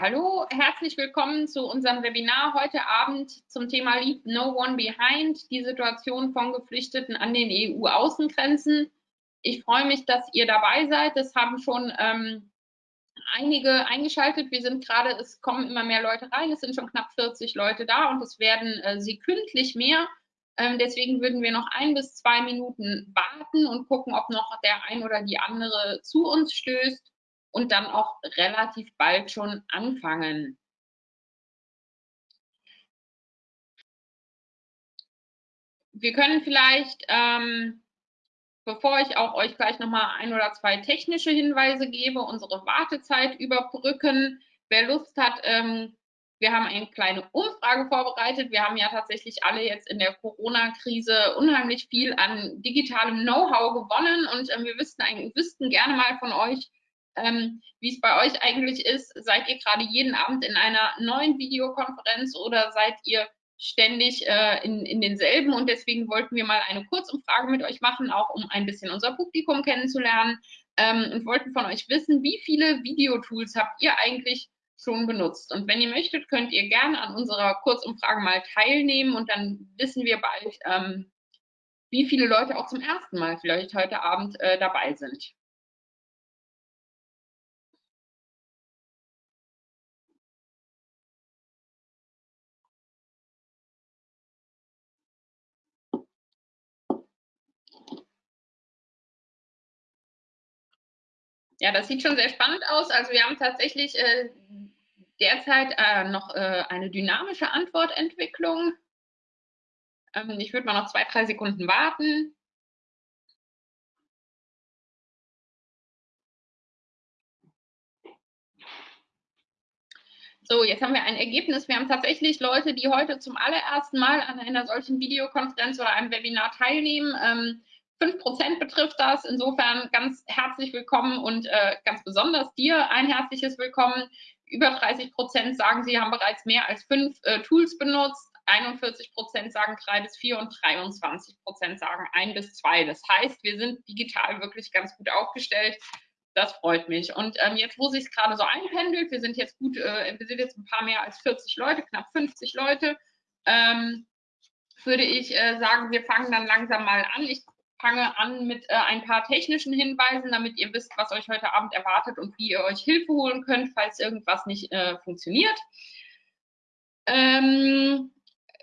Hallo, herzlich willkommen zu unserem Webinar heute Abend zum Thema Leave No One Behind, die Situation von Geflüchteten an den EU-Außengrenzen. Ich freue mich, dass ihr dabei seid. Es haben schon ähm, einige eingeschaltet. Wir sind gerade, es kommen immer mehr Leute rein. Es sind schon knapp 40 Leute da und es werden äh, sekündlich mehr. Ähm, deswegen würden wir noch ein bis zwei Minuten warten und gucken, ob noch der ein oder die andere zu uns stößt und dann auch relativ bald schon anfangen. Wir können vielleicht, ähm, bevor ich auch euch gleich nochmal ein oder zwei technische Hinweise gebe, unsere Wartezeit überbrücken. Wer Lust hat, ähm, wir haben eine kleine Umfrage vorbereitet. Wir haben ja tatsächlich alle jetzt in der Corona-Krise unheimlich viel an digitalem Know-how gewonnen und äh, wir wüssten, wüssten gerne mal von euch, ähm, wie es bei euch eigentlich ist. Seid ihr gerade jeden Abend in einer neuen Videokonferenz oder seid ihr ständig äh, in, in denselben? Und deswegen wollten wir mal eine Kurzumfrage mit euch machen, auch um ein bisschen unser Publikum kennenzulernen ähm, und wollten von euch wissen, wie viele Videotools habt ihr eigentlich schon benutzt? Und wenn ihr möchtet, könnt ihr gerne an unserer Kurzumfrage mal teilnehmen und dann wissen wir bald, ähm, wie viele Leute auch zum ersten Mal vielleicht heute Abend äh, dabei sind. Ja, das sieht schon sehr spannend aus. Also wir haben tatsächlich äh, derzeit äh, noch äh, eine dynamische Antwortentwicklung. Ähm, ich würde mal noch zwei, drei Sekunden warten. So, jetzt haben wir ein Ergebnis. Wir haben tatsächlich Leute, die heute zum allerersten Mal an einer solchen Videokonferenz oder einem Webinar teilnehmen. Ähm, 5% betrifft das. Insofern ganz herzlich willkommen und äh, ganz besonders dir ein herzliches Willkommen. Über 30% sagen, sie haben bereits mehr als fünf äh, Tools benutzt. 41% sagen drei bis vier und 23% sagen ein bis zwei. Das heißt, wir sind digital wirklich ganz gut aufgestellt. Das freut mich. Und ähm, jetzt, wo sich es gerade so einpendelt, wir sind jetzt gut, äh, wir sind jetzt ein paar mehr als 40 Leute, knapp 50 Leute, ähm, würde ich äh, sagen, wir fangen dann langsam mal an. Ich fange an mit äh, ein paar technischen Hinweisen, damit ihr wisst, was euch heute Abend erwartet und wie ihr euch Hilfe holen könnt, falls irgendwas nicht äh, funktioniert. Ähm,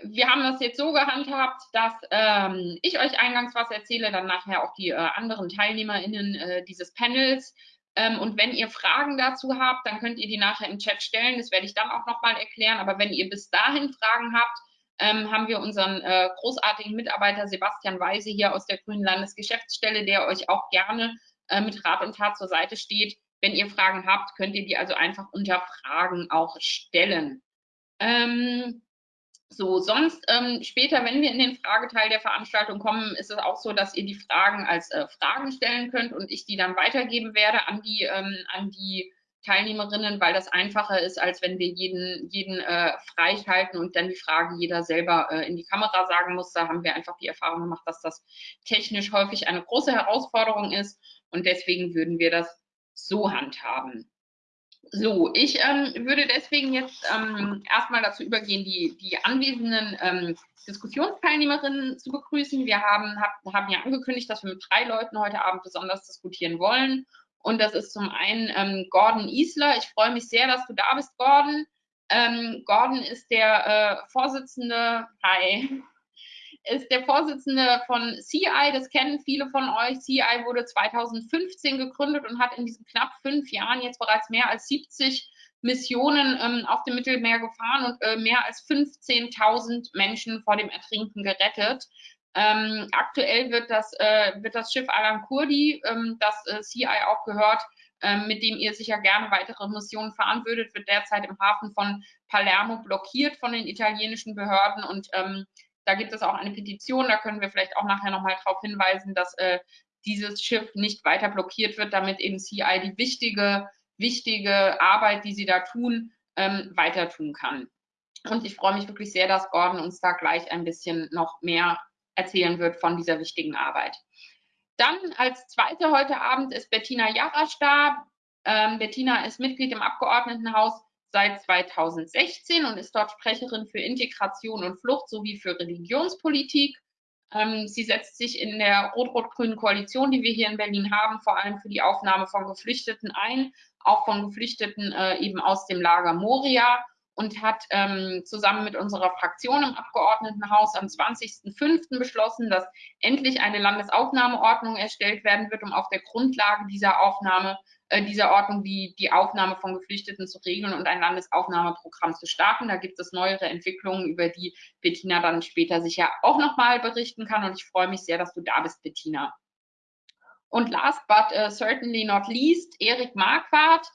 wir haben das jetzt so gehandhabt, dass ähm, ich euch eingangs was erzähle, dann nachher auch die äh, anderen TeilnehmerInnen äh, dieses Panels. Ähm, und wenn ihr Fragen dazu habt, dann könnt ihr die nachher im Chat stellen. Das werde ich dann auch nochmal erklären. Aber wenn ihr bis dahin Fragen habt, ähm, haben wir unseren äh, großartigen Mitarbeiter Sebastian Weise hier aus der Grünen Landesgeschäftsstelle, der euch auch gerne äh, mit Rat und Tat zur Seite steht. Wenn ihr Fragen habt, könnt ihr die also einfach unter Fragen auch stellen. Ähm, so, sonst ähm, später, wenn wir in den Frageteil der Veranstaltung kommen, ist es auch so, dass ihr die Fragen als äh, Fragen stellen könnt und ich die dann weitergeben werde an die, ähm, an die Teilnehmerinnen, weil das einfacher ist, als wenn wir jeden, jeden äh, freischalten und dann die Frage jeder selber äh, in die Kamera sagen muss. Da haben wir einfach die Erfahrung gemacht, dass das technisch häufig eine große Herausforderung ist und deswegen würden wir das so handhaben. So, ich ähm, würde deswegen jetzt ähm, erstmal dazu übergehen, die, die anwesenden ähm, Diskussionsteilnehmerinnen zu begrüßen. Wir haben, hab, haben ja angekündigt, dass wir mit drei Leuten heute Abend besonders diskutieren wollen. Und das ist zum einen ähm, Gordon Isler. Ich freue mich sehr, dass du da bist, Gordon. Ähm, Gordon ist der äh, Vorsitzende, hi, ist der Vorsitzende von CI, das kennen viele von euch. CI wurde 2015 gegründet und hat in diesen knapp fünf Jahren jetzt bereits mehr als 70 Missionen ähm, auf dem Mittelmeer gefahren und äh, mehr als 15.000 Menschen vor dem Ertrinken gerettet. Ähm, aktuell wird das, äh, wird das Schiff Alan Kurdi, ähm, das äh, CI auch gehört, ähm, mit dem ihr sicher gerne weitere Missionen fahren würdet, wird derzeit im Hafen von Palermo blockiert von den italienischen Behörden und ähm, da gibt es auch eine Petition, da können wir vielleicht auch nachher nochmal darauf hinweisen, dass äh, dieses Schiff nicht weiter blockiert wird, damit eben CI die wichtige, wichtige Arbeit, die sie da tun, ähm, weiter tun kann. Und ich freue mich wirklich sehr, dass Gordon uns da gleich ein bisschen noch mehr erzählen wird von dieser wichtigen Arbeit. Dann als zweite heute Abend ist Bettina Jarasch da. Ähm, Bettina ist Mitglied im Abgeordnetenhaus seit 2016 und ist dort Sprecherin für Integration und Flucht sowie für Religionspolitik. Ähm, sie setzt sich in der rot-rot-grünen Koalition, die wir hier in Berlin haben, vor allem für die Aufnahme von Geflüchteten ein, auch von Geflüchteten äh, eben aus dem Lager Moria und hat ähm, zusammen mit unserer Fraktion im Abgeordnetenhaus am 20.05. beschlossen, dass endlich eine Landesaufnahmeordnung erstellt werden wird, um auf der Grundlage dieser Aufnahme, äh, dieser Ordnung die, die Aufnahme von Geflüchteten zu regeln und ein Landesaufnahmeprogramm zu starten. Da gibt es neuere Entwicklungen, über die Bettina dann später sicher auch nochmal berichten kann. Und ich freue mich sehr, dass du da bist, Bettina. Und last but uh, certainly not least, Erik Marquardt.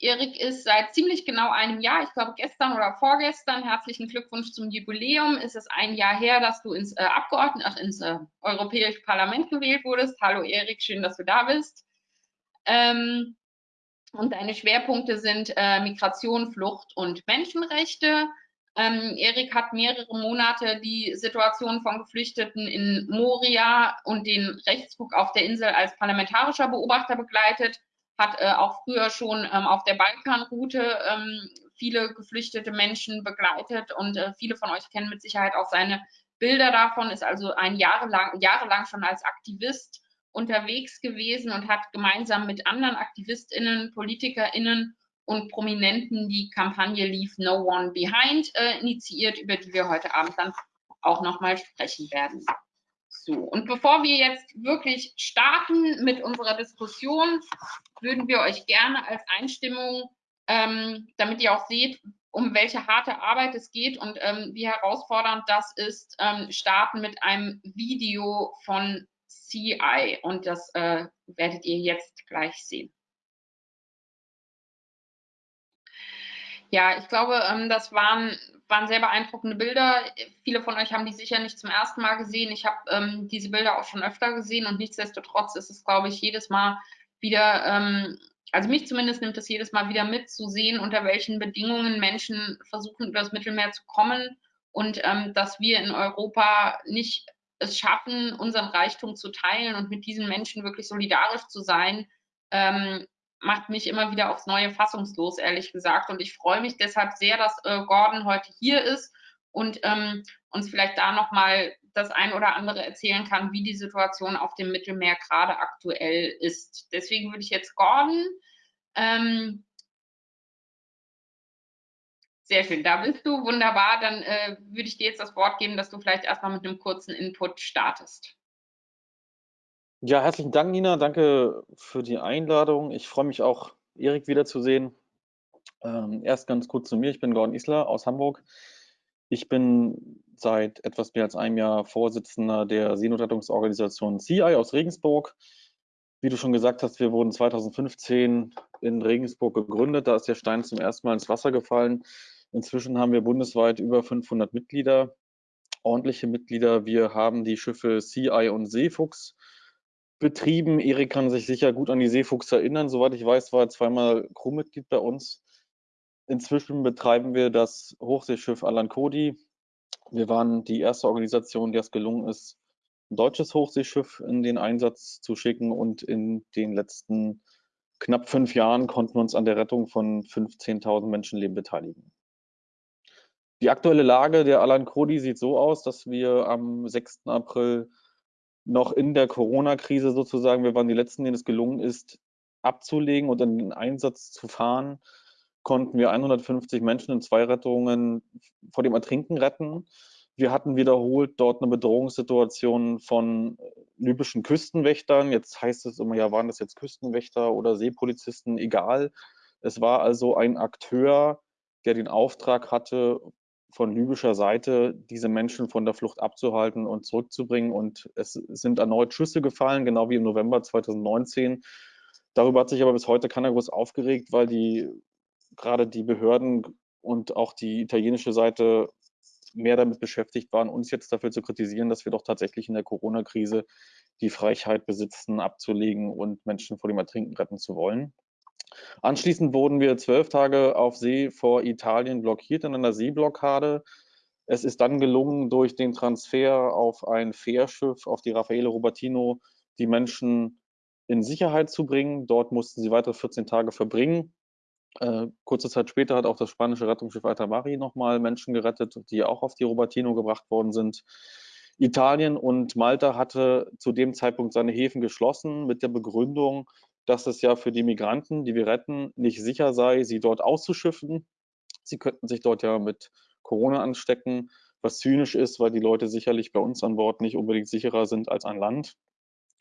Erik ist seit ziemlich genau einem Jahr, ich glaube gestern oder vorgestern, herzlichen Glückwunsch zum Jubiläum. Es ist ein Jahr her, dass du ins äh, Abgeordneten, ach, ins äh, Europäische Parlament gewählt wurdest. Hallo Erik, schön, dass du da bist. Ähm, und deine Schwerpunkte sind äh, Migration, Flucht und Menschenrechte. Ähm, Erik hat mehrere Monate die Situation von Geflüchteten in Moria und den Rechtsruck auf der Insel als parlamentarischer Beobachter begleitet hat äh, auch früher schon ähm, auf der Balkanroute ähm, viele geflüchtete Menschen begleitet und äh, viele von euch kennen mit Sicherheit auch seine Bilder davon, ist also ein jahrelang, jahrelang schon als Aktivist unterwegs gewesen und hat gemeinsam mit anderen AktivistInnen, PolitikerInnen und Prominenten die Kampagne Leave No One Behind äh, initiiert, über die wir heute Abend dann auch nochmal sprechen werden. So, und bevor wir jetzt wirklich starten mit unserer Diskussion, würden wir euch gerne als Einstimmung, ähm, damit ihr auch seht, um welche harte Arbeit es geht und ähm, wie herausfordernd das ist, ähm, starten mit einem Video von CI. Und das äh, werdet ihr jetzt gleich sehen. Ja, ich glaube, ähm, das waren waren sehr beeindruckende Bilder. Viele von euch haben die sicher nicht zum ersten Mal gesehen. Ich habe ähm, diese Bilder auch schon öfter gesehen und nichtsdestotrotz ist es, glaube ich, jedes Mal wieder, ähm, also mich zumindest nimmt es jedes Mal wieder mit, zu sehen, unter welchen Bedingungen Menschen versuchen, über das Mittelmeer zu kommen und ähm, dass wir in Europa nicht es schaffen, unseren Reichtum zu teilen und mit diesen Menschen wirklich solidarisch zu sein, ähm, macht mich immer wieder aufs Neue fassungslos, ehrlich gesagt. Und ich freue mich deshalb sehr, dass äh, Gordon heute hier ist und ähm, uns vielleicht da nochmal das ein oder andere erzählen kann, wie die Situation auf dem Mittelmeer gerade aktuell ist. Deswegen würde ich jetzt Gordon. Ähm, sehr schön, da bist du, wunderbar. Dann äh, würde ich dir jetzt das Wort geben, dass du vielleicht erstmal mit einem kurzen Input startest. Ja, herzlichen Dank, Nina. Danke für die Einladung. Ich freue mich auch, Erik wiederzusehen. Ähm, erst ganz kurz zu mir. Ich bin Gordon Isler aus Hamburg. Ich bin seit etwas mehr als einem Jahr Vorsitzender der Seenotrettungsorganisation CI aus Regensburg. Wie du schon gesagt hast, wir wurden 2015 in Regensburg gegründet. Da ist der Stein zum ersten Mal ins Wasser gefallen. Inzwischen haben wir bundesweit über 500 Mitglieder, ordentliche Mitglieder. Wir haben die Schiffe CI und Seefuchs betrieben. Erik kann sich sicher gut an die Seefuchs erinnern. Soweit ich weiß, war er zweimal Crewmitglied bei uns. Inzwischen betreiben wir das Hochseeschiff Alan Cody. Wir waren die erste Organisation, der es gelungen ist, ein deutsches Hochseeschiff in den Einsatz zu schicken. Und in den letzten knapp fünf Jahren konnten wir uns an der Rettung von 15.000 Menschenleben beteiligen. Die aktuelle Lage der Alan Cody sieht so aus, dass wir am 6. April noch in der Corona-Krise sozusagen, wir waren die Letzten, denen es gelungen ist, abzulegen und in den Einsatz zu fahren, konnten wir 150 Menschen in zwei Rettungen vor dem Ertrinken retten. Wir hatten wiederholt dort eine Bedrohungssituation von libyschen Küstenwächtern. Jetzt heißt es immer, ja, waren das jetzt Küstenwächter oder Seepolizisten? Egal. Es war also ein Akteur, der den Auftrag hatte, von libyscher Seite, diese Menschen von der Flucht abzuhalten und zurückzubringen. Und es sind erneut Schüsse gefallen, genau wie im November 2019. Darüber hat sich aber bis heute keiner groß aufgeregt, weil die gerade die Behörden und auch die italienische Seite mehr damit beschäftigt waren, uns jetzt dafür zu kritisieren, dass wir doch tatsächlich in der Corona-Krise die Freiheit besitzen, abzulegen und Menschen vor dem Ertrinken retten zu wollen. Anschließend wurden wir zwölf Tage auf See vor Italien blockiert in einer Seeblockade. Es ist dann gelungen, durch den Transfer auf ein Fährschiff, auf die Raffaele Robertino, die Menschen in Sicherheit zu bringen. Dort mussten sie weitere 14 Tage verbringen. Äh, kurze Zeit später hat auch das spanische Rettungsschiff Altamari nochmal Menschen gerettet, die auch auf die Robertino gebracht worden sind. Italien und Malta hatte zu dem Zeitpunkt seine Häfen geschlossen mit der Begründung, dass es ja für die Migranten, die wir retten, nicht sicher sei, sie dort auszuschiffen. Sie könnten sich dort ja mit Corona anstecken, was zynisch ist, weil die Leute sicherlich bei uns an Bord nicht unbedingt sicherer sind als an Land.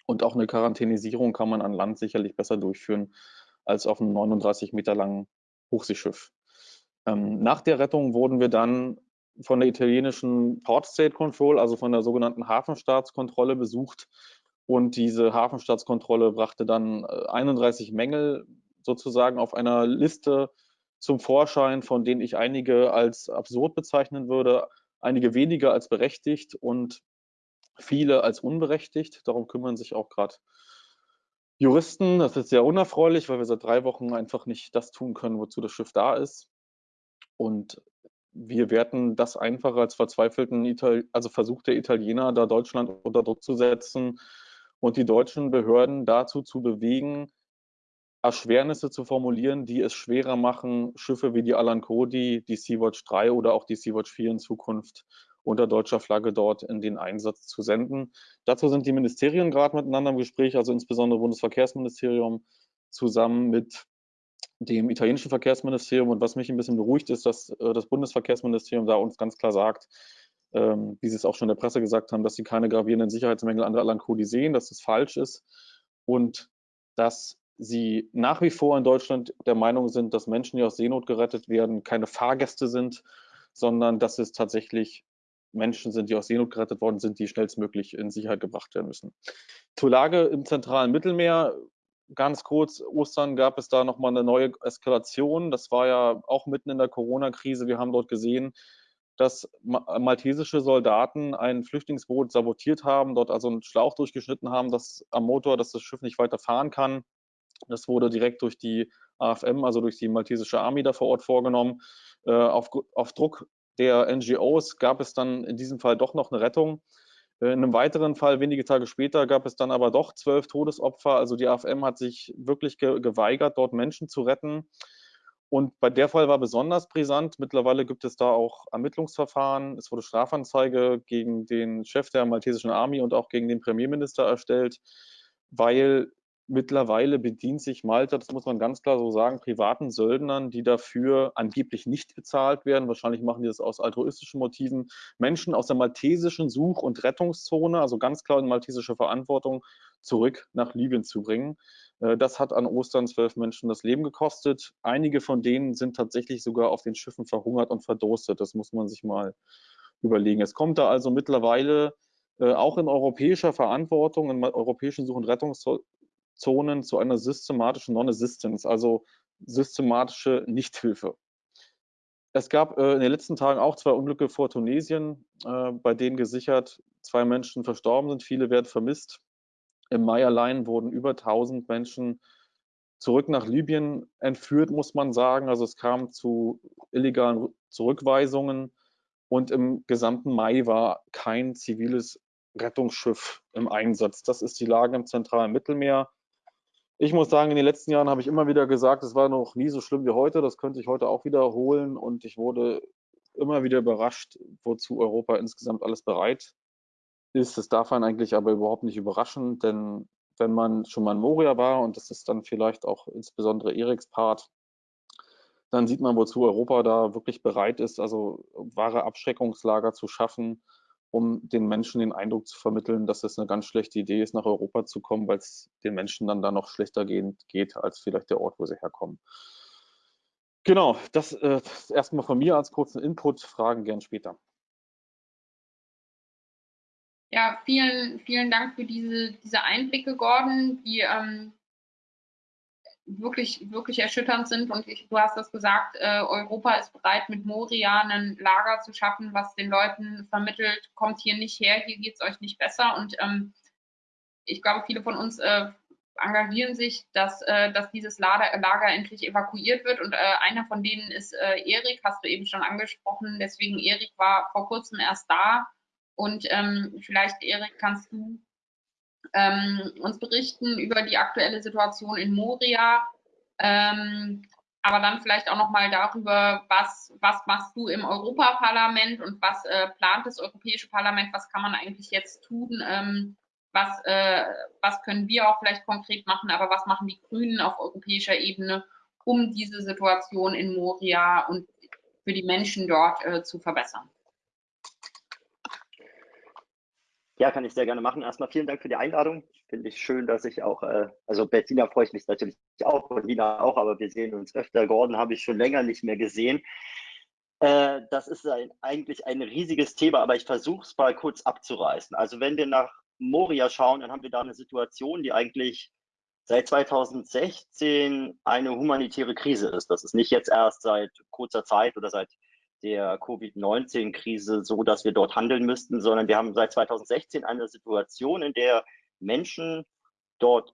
Und auch eine Quarantänisierung kann man an Land sicherlich besser durchführen als auf einem 39 Meter langen Hochseeschiff. Ähm, nach der Rettung wurden wir dann von der italienischen Port State Control, also von der sogenannten Hafenstaatskontrolle besucht. Und diese Hafenstaatskontrolle brachte dann 31 äh, Mängel sozusagen auf einer Liste zum Vorschein, von denen ich einige als absurd bezeichnen würde, einige weniger als berechtigt und viele als unberechtigt. Darum kümmern sich auch gerade Juristen. Das ist sehr unerfreulich, weil wir seit drei Wochen einfach nicht das tun können, wozu das Schiff da ist. Und wir werten das einfach als verzweifelten, Ital also Versuch der Italiener, da Deutschland unter Druck zu setzen und die deutschen Behörden dazu zu bewegen, Erschwernisse zu formulieren, die es schwerer machen, Schiffe wie die Alan Cody, die Sea-Watch 3 oder auch die Sea-Watch 4 in Zukunft unter deutscher Flagge dort in den Einsatz zu senden. Dazu sind die Ministerien gerade miteinander im Gespräch, also insbesondere Bundesverkehrsministerium zusammen mit dem italienischen Verkehrsministerium. Und was mich ein bisschen beruhigt, ist, dass äh, das Bundesverkehrsministerium da uns ganz klar sagt, ähm, wie sie es auch schon in der Presse gesagt haben, dass sie keine gravierenden Sicherheitsmängel an der Alan Cody sehen, dass das falsch ist und dass sie nach wie vor in Deutschland der Meinung sind, dass Menschen, die aus Seenot gerettet werden, keine Fahrgäste sind, sondern dass es tatsächlich Menschen sind, die aus Seenot gerettet worden sind, die schnellstmöglich in Sicherheit gebracht werden müssen. Zur Lage im zentralen Mittelmeer ganz kurz, Ostern gab es da nochmal eine neue Eskalation. Das war ja auch mitten in der Corona-Krise. Wir haben dort gesehen, dass maltesische Soldaten ein Flüchtlingsboot sabotiert haben, dort also einen Schlauch durchgeschnitten haben, dass am Motor, dass das Schiff nicht weiter fahren kann. Das wurde direkt durch die AFM, also durch die maltesische Army da vor Ort vorgenommen. Äh, auf, auf Druck der NGOs gab es dann in diesem Fall doch noch eine Rettung. Äh, in einem weiteren Fall, wenige Tage später, gab es dann aber doch zwölf Todesopfer. Also die AFM hat sich wirklich ge geweigert, dort Menschen zu retten. Und bei der Fall war besonders brisant. Mittlerweile gibt es da auch Ermittlungsverfahren. Es wurde Strafanzeige gegen den Chef der maltesischen Army und auch gegen den Premierminister erstellt, weil Mittlerweile bedient sich Malta, das muss man ganz klar so sagen, privaten Söldnern, die dafür angeblich nicht bezahlt werden. Wahrscheinlich machen die das aus altruistischen Motiven. Menschen aus der maltesischen Such- und Rettungszone, also ganz klar in maltesische Verantwortung, zurück nach Libyen zu bringen. Äh, das hat an Ostern zwölf Menschen das Leben gekostet. Einige von denen sind tatsächlich sogar auf den Schiffen verhungert und verdurstet. Das muss man sich mal überlegen. Es kommt da also mittlerweile äh, auch in europäischer Verantwortung, in europäischen Such- und Rettungszonen Zonen zu einer systematischen Non-Assistance, also systematische Nichthilfe. Es gab äh, in den letzten Tagen auch zwei Unglücke vor Tunesien, äh, bei denen gesichert zwei Menschen verstorben sind, viele werden vermisst. Im Mai allein wurden über 1000 Menschen zurück nach Libyen entführt, muss man sagen. Also es kam zu illegalen Zurückweisungen und im gesamten Mai war kein ziviles Rettungsschiff im Einsatz. Das ist die Lage im zentralen Mittelmeer. Ich muss sagen, in den letzten Jahren habe ich immer wieder gesagt, es war noch nie so schlimm wie heute. Das könnte ich heute auch wiederholen. Und ich wurde immer wieder überrascht, wozu Europa insgesamt alles bereit ist. Das darf man eigentlich aber überhaupt nicht überraschen, denn wenn man schon mal in Moria war, und das ist dann vielleicht auch insbesondere Eriks Part, dann sieht man, wozu Europa da wirklich bereit ist, also wahre Abschreckungslager zu schaffen, um den Menschen den Eindruck zu vermitteln, dass es eine ganz schlechte Idee ist, nach Europa zu kommen, weil es den Menschen dann da noch schlechter gehen, geht als vielleicht der Ort, wo sie herkommen. Genau, das, äh, erstmal von mir als kurzen Input, Fragen gern später. Ja, vielen, vielen Dank für diese, diese Einblicke, Gordon, die ähm, wirklich, wirklich erschütternd sind. Und ich, du hast das gesagt, äh, Europa ist bereit, mit Moria ein Lager zu schaffen, was den Leuten vermittelt, kommt hier nicht her, hier geht es euch nicht besser. Und ähm, ich glaube, viele von uns äh, engagieren sich, dass, äh, dass dieses Lager, Lager, endlich evakuiert wird. Und äh, einer von denen ist äh, Erik, hast du eben schon angesprochen. Deswegen, Erik war vor kurzem erst da. Und ähm, vielleicht, Erik, kannst du ähm, uns berichten über die aktuelle Situation in Moria. Ähm, aber dann vielleicht auch noch mal darüber, was, was machst du im Europaparlament und was äh, plant das Europäische Parlament, was kann man eigentlich jetzt tun, ähm, was, äh, was können wir auch vielleicht konkret machen, aber was machen die Grünen auf europäischer Ebene, um diese Situation in Moria und für die Menschen dort äh, zu verbessern. Ja, kann ich sehr gerne machen. Erstmal vielen Dank für die Einladung. Finde ich schön, dass ich auch, äh, also Bettina freue ich mich natürlich auch und Lina auch, aber wir sehen uns öfter. Gordon habe ich schon länger nicht mehr gesehen. Äh, das ist ein, eigentlich ein riesiges Thema, aber ich versuche es mal kurz abzureißen. Also wenn wir nach Moria schauen, dann haben wir da eine Situation, die eigentlich seit 2016 eine humanitäre Krise ist. Das ist nicht jetzt erst seit kurzer Zeit oder seit der Covid-19-Krise so, dass wir dort handeln müssten, sondern wir haben seit 2016 eine Situation, in der Menschen dort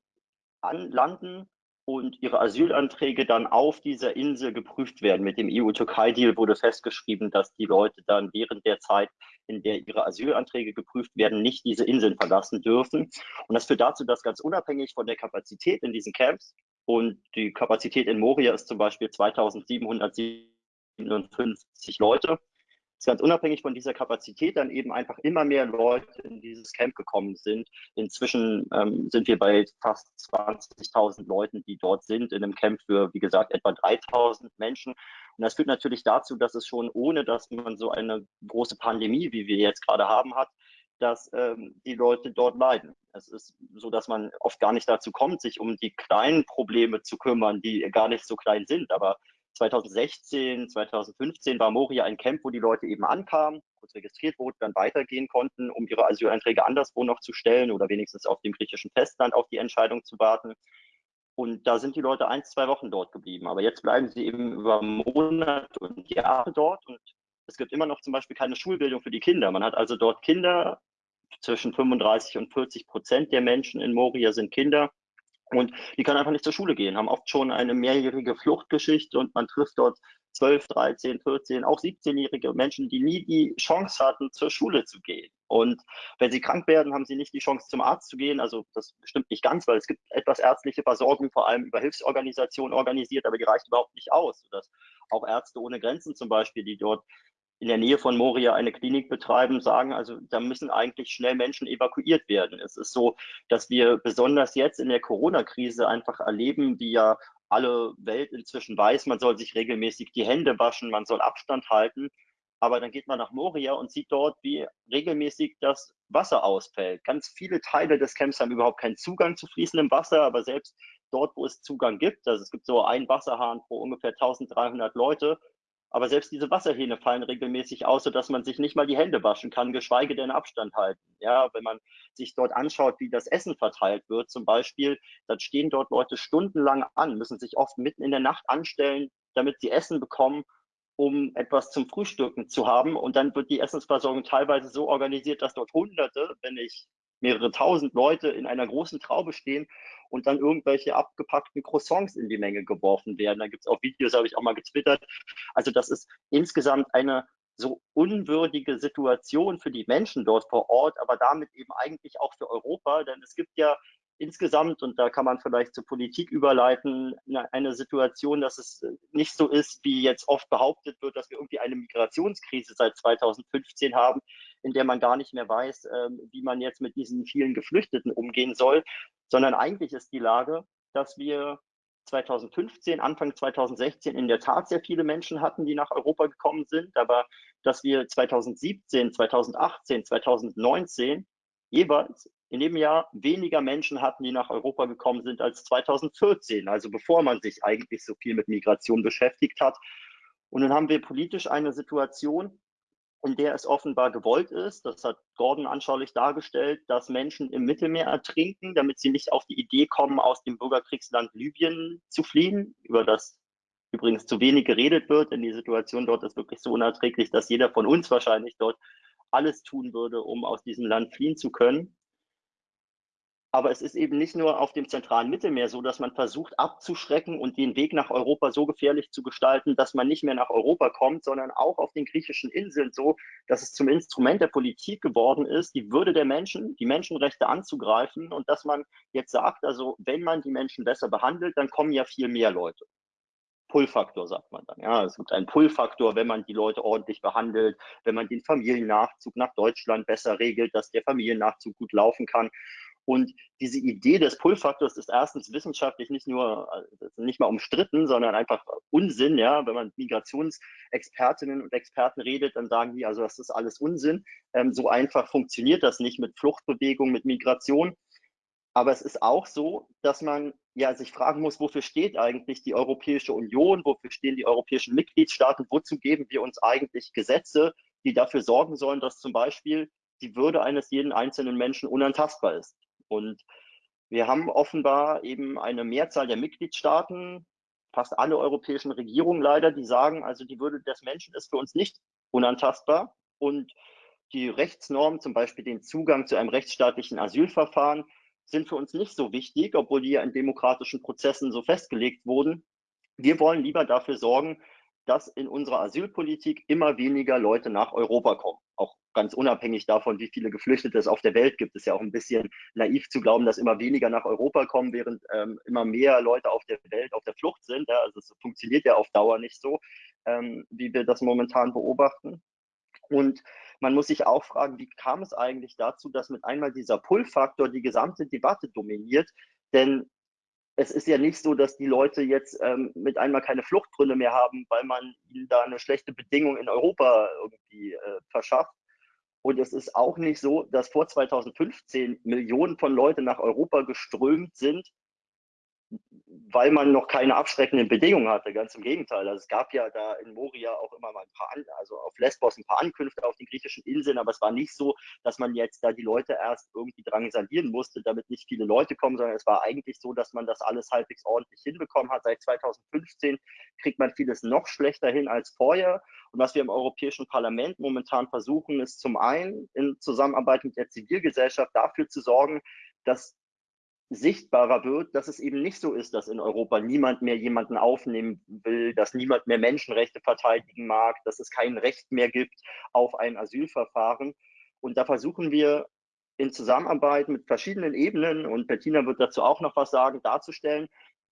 anlanden und ihre Asylanträge dann auf dieser Insel geprüft werden. Mit dem EU-Türkei-Deal wurde festgeschrieben, dass die Leute dann während der Zeit, in der ihre Asylanträge geprüft werden, nicht diese Inseln verlassen dürfen. Und das führt dazu, dass ganz unabhängig von der Kapazität in diesen Camps und die Kapazität in Moria ist zum Beispiel 2700 57 Leute. Das ganz unabhängig von dieser Kapazität dann eben einfach immer mehr Leute in dieses Camp gekommen sind. Inzwischen ähm, sind wir bei fast 20.000 Leuten, die dort sind, in einem Camp für, wie gesagt, etwa 3.000 Menschen. Und das führt natürlich dazu, dass es schon ohne, dass man so eine große Pandemie, wie wir jetzt gerade haben, hat, dass ähm, die Leute dort leiden. Es ist so, dass man oft gar nicht dazu kommt, sich um die kleinen Probleme zu kümmern, die gar nicht so klein sind. Aber 2016, 2015 war Moria ein Camp, wo die Leute eben ankamen, kurz registriert wurden, dann weitergehen konnten, um ihre Asylanträge anderswo noch zu stellen oder wenigstens auf dem griechischen Festland auf die Entscheidung zu warten. Und da sind die Leute ein, zwei Wochen dort geblieben. Aber jetzt bleiben sie eben über Monate und Jahre dort und es gibt immer noch zum Beispiel keine Schulbildung für die Kinder. Man hat also dort Kinder, zwischen 35 und 40 Prozent der Menschen in Moria sind Kinder. Und die können einfach nicht zur Schule gehen, haben oft schon eine mehrjährige Fluchtgeschichte und man trifft dort 12, 13, 14, auch 17-jährige Menschen, die nie die Chance hatten, zur Schule zu gehen. Und wenn sie krank werden, haben sie nicht die Chance, zum Arzt zu gehen. Also das stimmt nicht ganz, weil es gibt etwas ärztliche Versorgung, vor allem über Hilfsorganisationen organisiert, aber die reicht überhaupt nicht aus. Sodass auch Ärzte ohne Grenzen zum Beispiel, die dort in der Nähe von Moria eine Klinik betreiben, sagen, also da müssen eigentlich schnell Menschen evakuiert werden. Es ist so, dass wir besonders jetzt in der Corona-Krise einfach erleben, wie ja alle Welt inzwischen weiß, man soll sich regelmäßig die Hände waschen, man soll Abstand halten. Aber dann geht man nach Moria und sieht dort, wie regelmäßig das Wasser ausfällt. Ganz viele Teile des Camps haben überhaupt keinen Zugang zu fließendem Wasser, aber selbst dort, wo es Zugang gibt, also es gibt so einen Wasserhahn pro ungefähr 1300 Leute, aber selbst diese Wasserhähne fallen regelmäßig aus, sodass man sich nicht mal die Hände waschen kann, geschweige denn Abstand halten. Ja, wenn man sich dort anschaut, wie das Essen verteilt wird, zum Beispiel, dann stehen dort Leute stundenlang an, müssen sich oft mitten in der Nacht anstellen, damit sie Essen bekommen, um etwas zum Frühstücken zu haben. Und dann wird die Essensversorgung teilweise so organisiert, dass dort Hunderte, wenn nicht mehrere tausend Leute in einer großen Traube stehen und dann irgendwelche abgepackten Croissants in die Menge geworfen werden. Da gibt es auch Videos, habe ich auch mal getwittert. Also das ist insgesamt eine so unwürdige Situation für die Menschen dort vor Ort, aber damit eben eigentlich auch für Europa, denn es gibt ja insgesamt, und da kann man vielleicht zur Politik überleiten, eine Situation, dass es nicht so ist, wie jetzt oft behauptet wird, dass wir irgendwie eine Migrationskrise seit 2015 haben, in der man gar nicht mehr weiß, ähm, wie man jetzt mit diesen vielen Geflüchteten umgehen soll, sondern eigentlich ist die Lage, dass wir 2015, Anfang 2016 in der Tat sehr viele Menschen hatten, die nach Europa gekommen sind, aber dass wir 2017, 2018, 2019 jeweils in dem Jahr weniger Menschen hatten, die nach Europa gekommen sind als 2014, also bevor man sich eigentlich so viel mit Migration beschäftigt hat. Und dann haben wir politisch eine Situation, in der es offenbar gewollt ist, das hat Gordon anschaulich dargestellt, dass Menschen im Mittelmeer ertrinken, damit sie nicht auf die Idee kommen, aus dem Bürgerkriegsland Libyen zu fliehen, über das übrigens zu wenig geredet wird, denn die Situation dort ist wirklich so unerträglich, dass jeder von uns wahrscheinlich dort alles tun würde, um aus diesem Land fliehen zu können. Aber es ist eben nicht nur auf dem zentralen Mittelmeer so, dass man versucht abzuschrecken und den Weg nach Europa so gefährlich zu gestalten, dass man nicht mehr nach Europa kommt, sondern auch auf den griechischen Inseln so, dass es zum Instrument der Politik geworden ist, die Würde der Menschen, die Menschenrechte anzugreifen und dass man jetzt sagt, also wenn man die Menschen besser behandelt, dann kommen ja viel mehr Leute. Pull-Faktor, sagt man dann. Ja, es gibt einen Pull-Faktor, wenn man die Leute ordentlich behandelt, wenn man den Familiennachzug nach Deutschland besser regelt, dass der Familiennachzug gut laufen kann. Und diese Idee des Pull-Faktors ist erstens wissenschaftlich nicht nur also nicht mal umstritten, sondern einfach Unsinn. Ja, wenn man Migrationsexpertinnen und Experten redet, dann sagen die, also das ist alles Unsinn. Ähm, so einfach funktioniert das nicht mit Fluchtbewegung, mit Migration. Aber es ist auch so, dass man ja sich fragen muss, wofür steht eigentlich die Europäische Union, wofür stehen die europäischen Mitgliedstaaten, wozu geben wir uns eigentlich Gesetze, die dafür sorgen sollen, dass zum Beispiel die Würde eines jeden einzelnen Menschen unantastbar ist. Und wir haben offenbar eben eine Mehrzahl der Mitgliedstaaten, fast alle europäischen Regierungen leider, die sagen, also die Würde des Menschen ist für uns nicht unantastbar und die Rechtsnormen, zum Beispiel den Zugang zu einem rechtsstaatlichen Asylverfahren, sind für uns nicht so wichtig, obwohl die ja in demokratischen Prozessen so festgelegt wurden. Wir wollen lieber dafür sorgen, dass in unserer Asylpolitik immer weniger Leute nach Europa kommen. Auch ganz unabhängig davon, wie viele Geflüchtete es auf der Welt gibt, ist ja auch ein bisschen naiv zu glauben, dass immer weniger nach Europa kommen, während ähm, immer mehr Leute auf der Welt auf der Flucht sind. Ja, also es funktioniert ja auf Dauer nicht so, ähm, wie wir das momentan beobachten. Und man muss sich auch fragen, wie kam es eigentlich dazu, dass mit einmal dieser Pull-Faktor die gesamte Debatte dominiert? Denn es ist ja nicht so, dass die Leute jetzt ähm, mit einmal keine Fluchtgründe mehr haben, weil man ihnen da eine schlechte Bedingung in Europa irgendwie äh, verschafft. Und es ist auch nicht so, dass vor 2015 Millionen von Leuten nach Europa geströmt sind, weil man noch keine abschreckenden Bedingungen hatte. Ganz im Gegenteil. Also es gab ja da in Moria auch immer mal ein paar, also auf Lesbos ein paar Ankünfte auf den griechischen Inseln, aber es war nicht so, dass man jetzt da die Leute erst irgendwie drangsalieren musste, damit nicht viele Leute kommen, sondern es war eigentlich so, dass man das alles halbwegs ordentlich hinbekommen hat. Seit 2015 kriegt man vieles noch schlechter hin als vorher. Und was wir im Europäischen Parlament momentan versuchen, ist zum einen in Zusammenarbeit mit der Zivilgesellschaft dafür zu sorgen, dass sichtbarer wird, dass es eben nicht so ist, dass in Europa niemand mehr jemanden aufnehmen will, dass niemand mehr Menschenrechte verteidigen mag, dass es kein Recht mehr gibt auf ein Asylverfahren. Und da versuchen wir in Zusammenarbeit mit verschiedenen Ebenen, und Bettina wird dazu auch noch was sagen, darzustellen,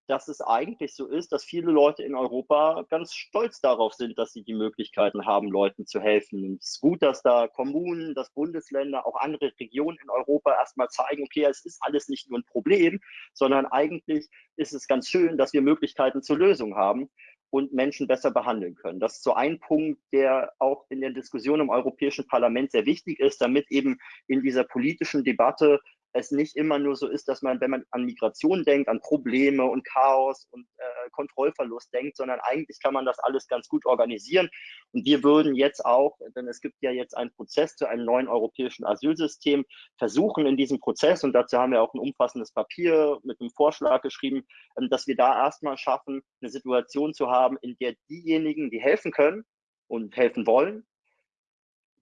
dass es eigentlich so ist, dass viele Leute in Europa ganz stolz darauf sind, dass sie die Möglichkeiten haben, Leuten zu helfen. Und es ist gut, dass da Kommunen, dass Bundesländer, auch andere Regionen in Europa erstmal zeigen, okay, es ist alles nicht nur ein Problem, sondern eigentlich ist es ganz schön, dass wir Möglichkeiten zur Lösung haben und Menschen besser behandeln können. Das ist so ein Punkt, der auch in der Diskussion im Europäischen Parlament sehr wichtig ist, damit eben in dieser politischen Debatte es nicht immer nur so ist, dass man, wenn man an Migration denkt, an Probleme und Chaos und äh, Kontrollverlust denkt, sondern eigentlich kann man das alles ganz gut organisieren. Und wir würden jetzt auch, denn es gibt ja jetzt einen Prozess zu einem neuen europäischen Asylsystem, versuchen in diesem Prozess, und dazu haben wir auch ein umfassendes Papier mit einem Vorschlag geschrieben, ähm, dass wir da erstmal schaffen, eine Situation zu haben, in der diejenigen, die helfen können und helfen wollen,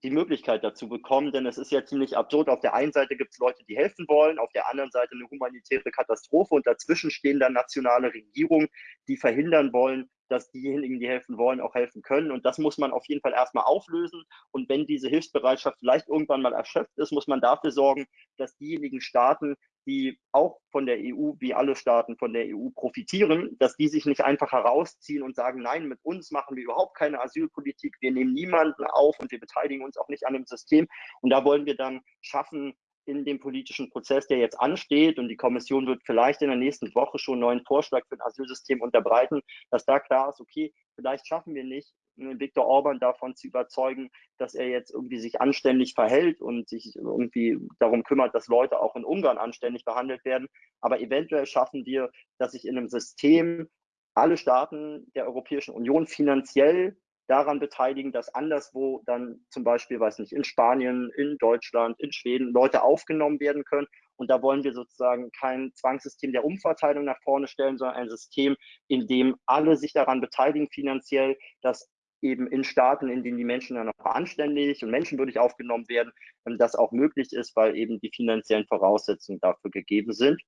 die Möglichkeit dazu bekommen, denn es ist ja ziemlich absurd. Auf der einen Seite gibt es Leute, die helfen wollen, auf der anderen Seite eine humanitäre Katastrophe und dazwischen stehen dann nationale Regierungen, die verhindern wollen, dass diejenigen, die helfen wollen, auch helfen können. Und das muss man auf jeden Fall erstmal auflösen. Und wenn diese Hilfsbereitschaft vielleicht irgendwann mal erschöpft ist, muss man dafür sorgen, dass diejenigen Staaten, die auch von der EU, wie alle Staaten von der EU profitieren, dass die sich nicht einfach herausziehen und sagen, nein, mit uns machen wir überhaupt keine Asylpolitik, wir nehmen niemanden auf und wir beteiligen uns auch nicht an dem System. Und da wollen wir dann schaffen, in dem politischen Prozess, der jetzt ansteht, und die Kommission wird vielleicht in der nächsten Woche schon einen neuen Vorschlag für ein Asylsystem unterbreiten, dass da klar ist, okay, vielleicht schaffen wir nicht, Viktor Orban davon zu überzeugen, dass er jetzt irgendwie sich anständig verhält und sich irgendwie darum kümmert, dass Leute auch in Ungarn anständig behandelt werden. Aber eventuell schaffen wir, dass sich in einem System alle Staaten der Europäischen Union finanziell daran beteiligen, dass anderswo dann zum Beispiel, weiß nicht, in Spanien, in Deutschland, in Schweden Leute aufgenommen werden können. Und da wollen wir sozusagen kein Zwangssystem der Umverteilung nach vorne stellen, sondern ein System, in dem alle sich daran beteiligen finanziell, dass eben in Staaten, in denen die Menschen dann noch anständig und menschenwürdig aufgenommen werden, ähm, das auch möglich ist, weil eben die finanziellen Voraussetzungen dafür gegeben sind.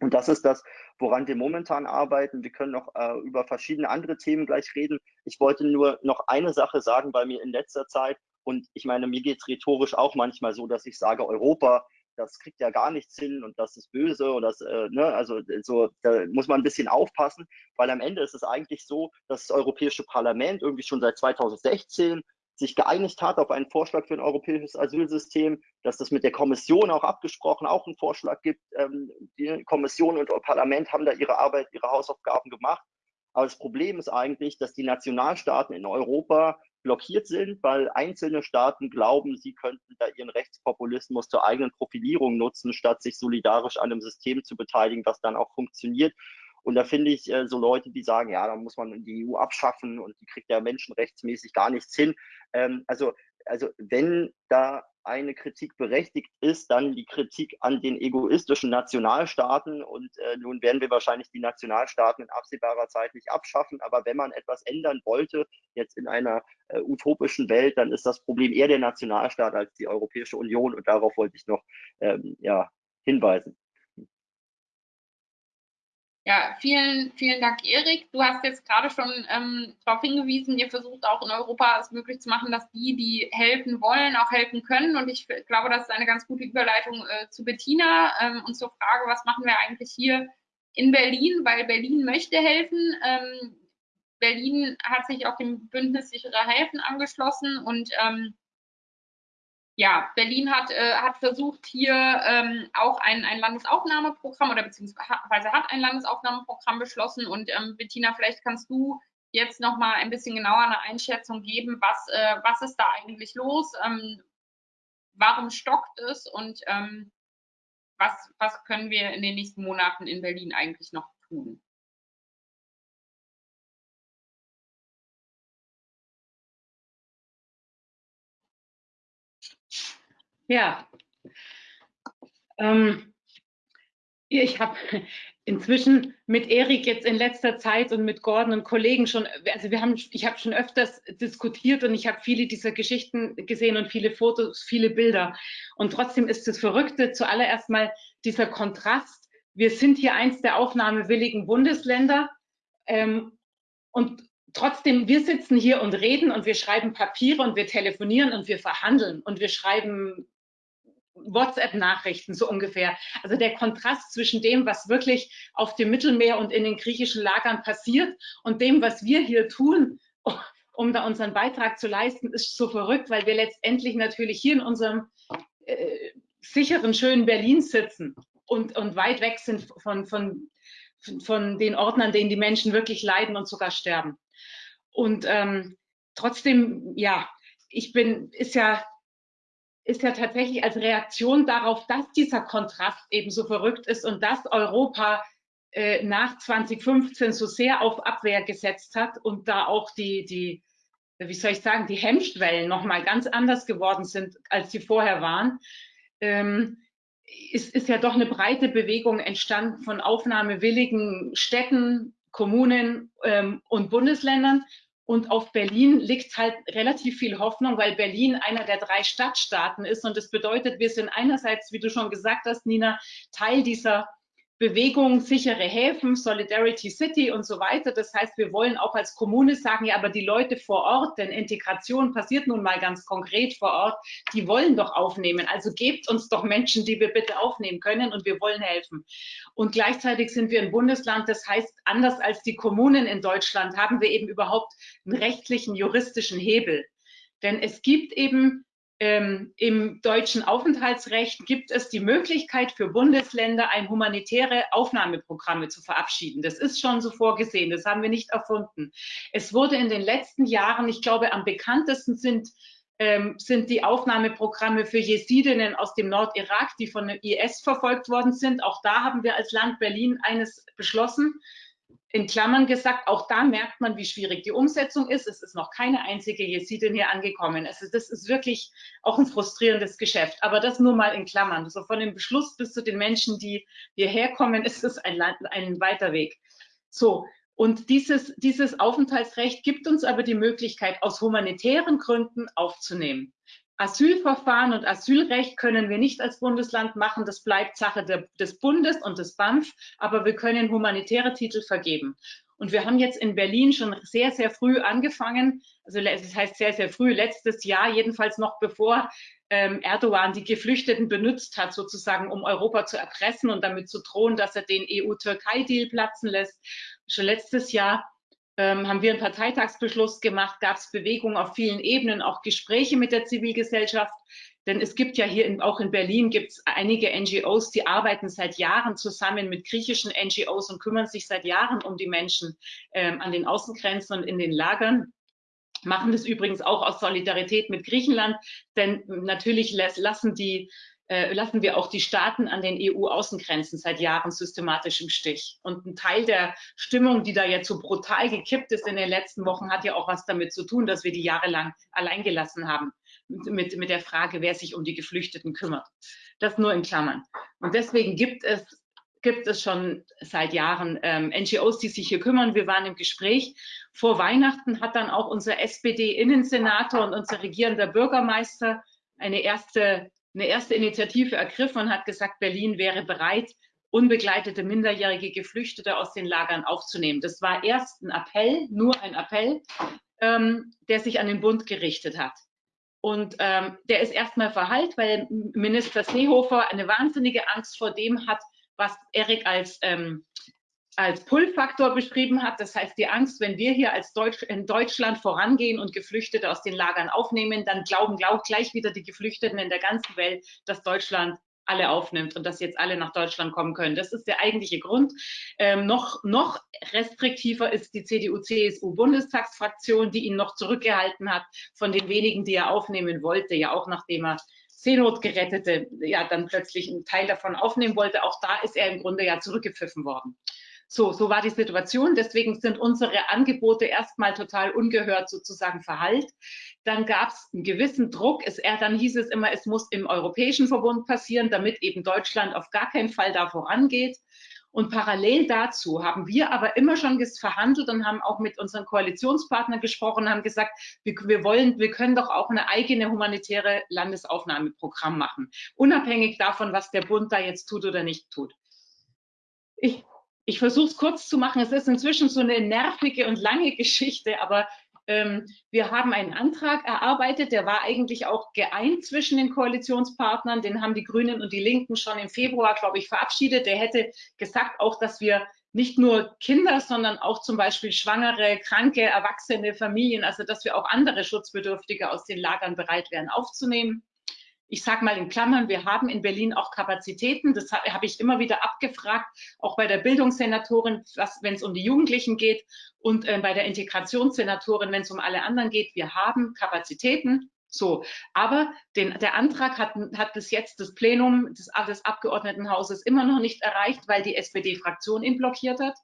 Und das ist das, woran wir momentan arbeiten. Wir können noch äh, über verschiedene andere Themen gleich reden. Ich wollte nur noch eine Sache sagen, weil mir in letzter Zeit, und ich meine, mir geht es rhetorisch auch manchmal so, dass ich sage, Europa das kriegt ja gar nichts hin und das ist böse und das, äh, ne, also so, da muss man ein bisschen aufpassen, weil am Ende ist es eigentlich so, dass das Europäische Parlament irgendwie schon seit 2016 sich geeinigt hat auf einen Vorschlag für ein europäisches Asylsystem, dass das mit der Kommission auch abgesprochen, auch einen Vorschlag gibt. Ähm, die Kommission und Parlament haben da ihre Arbeit, ihre Hausaufgaben gemacht. Aber das Problem ist eigentlich, dass die Nationalstaaten in Europa blockiert sind, weil einzelne Staaten glauben, sie könnten da ihren Rechtspopulismus zur eigenen Profilierung nutzen, statt sich solidarisch an einem System zu beteiligen, was dann auch funktioniert. Und da finde ich äh, so Leute, die sagen, ja, da muss man die EU abschaffen und die kriegt ja menschenrechtsmäßig gar nichts hin. Ähm, also, also wenn da eine Kritik berechtigt ist, dann die Kritik an den egoistischen Nationalstaaten. Und äh, nun werden wir wahrscheinlich die Nationalstaaten in absehbarer Zeit nicht abschaffen. Aber wenn man etwas ändern wollte, jetzt in einer äh, utopischen Welt, dann ist das Problem eher der Nationalstaat als die Europäische Union. Und darauf wollte ich noch ähm, ja, hinweisen. Ja, vielen, vielen Dank, Erik. Du hast jetzt gerade schon ähm, darauf hingewiesen, ihr versucht auch in Europa es möglich zu machen, dass die, die helfen wollen, auch helfen können. Und ich glaube, das ist eine ganz gute Überleitung äh, zu Bettina ähm, und zur Frage, was machen wir eigentlich hier in Berlin, weil Berlin möchte helfen. Ähm, Berlin hat sich auch dem Bündnis sichere Häfen angeschlossen und ähm, ja, Berlin hat, äh, hat versucht, hier ähm, auch ein, ein Landesaufnahmeprogramm oder beziehungsweise hat ein Landesaufnahmeprogramm beschlossen. Und ähm, Bettina, vielleicht kannst du jetzt noch mal ein bisschen genauer eine Einschätzung geben, was, äh, was ist da eigentlich los, ähm, warum stockt es und ähm, was, was können wir in den nächsten Monaten in Berlin eigentlich noch tun? Ja. Ähm, ich habe inzwischen mit Erik jetzt in letzter Zeit und mit Gordon und Kollegen schon, also wir haben, ich habe schon öfters diskutiert und ich habe viele dieser Geschichten gesehen und viele Fotos, viele Bilder. Und trotzdem ist das Verrückte zuallererst mal dieser Kontrast. Wir sind hier eins der aufnahmewilligen Bundesländer ähm, und trotzdem, wir sitzen hier und reden und wir schreiben Papiere und wir telefonieren und wir verhandeln und wir schreiben WhatsApp-Nachrichten so ungefähr. Also der Kontrast zwischen dem, was wirklich auf dem Mittelmeer und in den griechischen Lagern passiert und dem, was wir hier tun, um da unseren Beitrag zu leisten, ist so verrückt, weil wir letztendlich natürlich hier in unserem äh, sicheren, schönen Berlin sitzen und, und weit weg sind von, von, von den Orten, an denen die Menschen wirklich leiden und sogar sterben. Und ähm, trotzdem, ja, ich bin, ist ja ist ja tatsächlich als Reaktion darauf, dass dieser Kontrast eben so verrückt ist und dass Europa äh, nach 2015 so sehr auf Abwehr gesetzt hat und da auch die, die wie soll ich sagen, die Hemmschwellen nochmal ganz anders geworden sind, als sie vorher waren, ähm, ist, ist ja doch eine breite Bewegung entstanden von aufnahmewilligen Städten, Kommunen ähm, und Bundesländern und auf Berlin liegt halt relativ viel Hoffnung, weil Berlin einer der drei Stadtstaaten ist. Und das bedeutet, wir sind einerseits, wie du schon gesagt hast, Nina, Teil dieser Bewegung, sichere Häfen, Solidarity City und so weiter. Das heißt, wir wollen auch als Kommune sagen, ja, aber die Leute vor Ort, denn Integration passiert nun mal ganz konkret vor Ort, die wollen doch aufnehmen. Also gebt uns doch Menschen, die wir bitte aufnehmen können und wir wollen helfen. Und gleichzeitig sind wir ein Bundesland, das heißt, anders als die Kommunen in Deutschland haben wir eben überhaupt einen rechtlichen, juristischen Hebel. Denn es gibt eben ähm, Im deutschen Aufenthaltsrecht gibt es die Möglichkeit für Bundesländer, ein humanitäre Aufnahmeprogramme zu verabschieden. Das ist schon so vorgesehen, das haben wir nicht erfunden. Es wurde in den letzten Jahren, ich glaube, am bekanntesten sind, ähm, sind die Aufnahmeprogramme für Jesidinnen aus dem Nordirak, die von IS verfolgt worden sind. Auch da haben wir als Land Berlin eines beschlossen in Klammern gesagt, auch da merkt man, wie schwierig die Umsetzung ist. Es ist noch keine einzige Jesidin hier angekommen. Also das ist wirklich auch ein frustrierendes Geschäft. Aber das nur mal in Klammern. So also von dem Beschluss bis zu den Menschen, die hierher kommen, ist es ein, ein weiter Weg. So. Und dieses, dieses Aufenthaltsrecht gibt uns aber die Möglichkeit, aus humanitären Gründen aufzunehmen. Asylverfahren und Asylrecht können wir nicht als Bundesland machen. Das bleibt Sache der, des Bundes und des BAMF, aber wir können humanitäre Titel vergeben. Und wir haben jetzt in Berlin schon sehr, sehr früh angefangen, also das heißt sehr, sehr früh, letztes Jahr, jedenfalls noch bevor ähm, Erdogan die Geflüchteten benutzt hat, sozusagen, um Europa zu erpressen und damit zu drohen, dass er den EU-Türkei-Deal platzen lässt. Schon letztes Jahr ähm, haben wir einen Parteitagsbeschluss gemacht, gab es Bewegungen auf vielen Ebenen, auch Gespräche mit der Zivilgesellschaft. Denn es gibt ja hier in, auch in Berlin gibt es einige NGOs, die arbeiten seit Jahren zusammen mit griechischen NGOs und kümmern sich seit Jahren um die Menschen ähm, an den Außengrenzen und in den Lagern machen das übrigens auch aus Solidarität mit Griechenland, denn natürlich lassen die äh, lassen wir auch die Staaten an den EU-Außengrenzen seit Jahren systematisch im Stich. Und ein Teil der Stimmung, die da jetzt so brutal gekippt ist in den letzten Wochen, hat ja auch was damit zu tun, dass wir die jahrelang allein gelassen haben mit, mit der Frage, wer sich um die Geflüchteten kümmert. Das nur in Klammern. Und deswegen gibt es gibt es schon seit Jahren ähm, NGOs, die sich hier kümmern. Wir waren im Gespräch. Vor Weihnachten hat dann auch unser SPD-Innensenator und unser regierender Bürgermeister eine erste, eine erste Initiative ergriffen und hat gesagt, Berlin wäre bereit, unbegleitete minderjährige Geflüchtete aus den Lagern aufzunehmen. Das war erst ein Appell, nur ein Appell, ähm, der sich an den Bund gerichtet hat. Und ähm, der ist erstmal verhallt, weil Minister Seehofer eine wahnsinnige Angst vor dem hat, was Erik als, ähm, als Pull-Faktor beschrieben hat. Das heißt, die Angst, wenn wir hier als Deutsch, in Deutschland vorangehen und Geflüchtete aus den Lagern aufnehmen, dann glauben glaub, gleich wieder die Geflüchteten in der ganzen Welt, dass Deutschland alle aufnimmt und dass jetzt alle nach Deutschland kommen können. Das ist der eigentliche Grund. Ähm, noch, noch restriktiver ist die CDU-CSU-Bundestagsfraktion, die ihn noch zurückgehalten hat von den wenigen, die er aufnehmen wollte, ja auch nachdem er Seenotgerettete ja dann plötzlich einen Teil davon aufnehmen wollte. Auch da ist er im Grunde ja zurückgepfiffen worden. So, so war die Situation. Deswegen sind unsere Angebote erstmal total ungehört sozusagen verhallt. Dann gab es einen gewissen Druck. Es, er, dann hieß es immer, es muss im Europäischen Verbund passieren, damit eben Deutschland auf gar keinen Fall da vorangeht. Und parallel dazu haben wir aber immer schon verhandelt und haben auch mit unseren Koalitionspartnern gesprochen haben gesagt, wir, wir, wollen, wir können doch auch eine eigene humanitäre Landesaufnahmeprogramm machen, unabhängig davon, was der Bund da jetzt tut oder nicht tut. Ich ich versuche es kurz zu machen. Es ist inzwischen so eine nervige und lange Geschichte, aber ähm, wir haben einen Antrag erarbeitet, der war eigentlich auch geeint zwischen den Koalitionspartnern. Den haben die Grünen und die Linken schon im Februar, glaube ich, verabschiedet. Der hätte gesagt auch, dass wir nicht nur Kinder, sondern auch zum Beispiel schwangere, kranke, erwachsene Familien, also dass wir auch andere Schutzbedürftige aus den Lagern bereit wären aufzunehmen ich sage mal in Klammern, wir haben in Berlin auch Kapazitäten. Das habe hab ich immer wieder abgefragt, auch bei der Bildungssenatorin, wenn es um die Jugendlichen geht und äh, bei der Integrationssenatorin, wenn es um alle anderen geht. Wir haben Kapazitäten. So, aber den, der Antrag hat, hat bis jetzt das Plenum des, des Abgeordnetenhauses immer noch nicht erreicht, weil die SPD-Fraktion ihn blockiert hat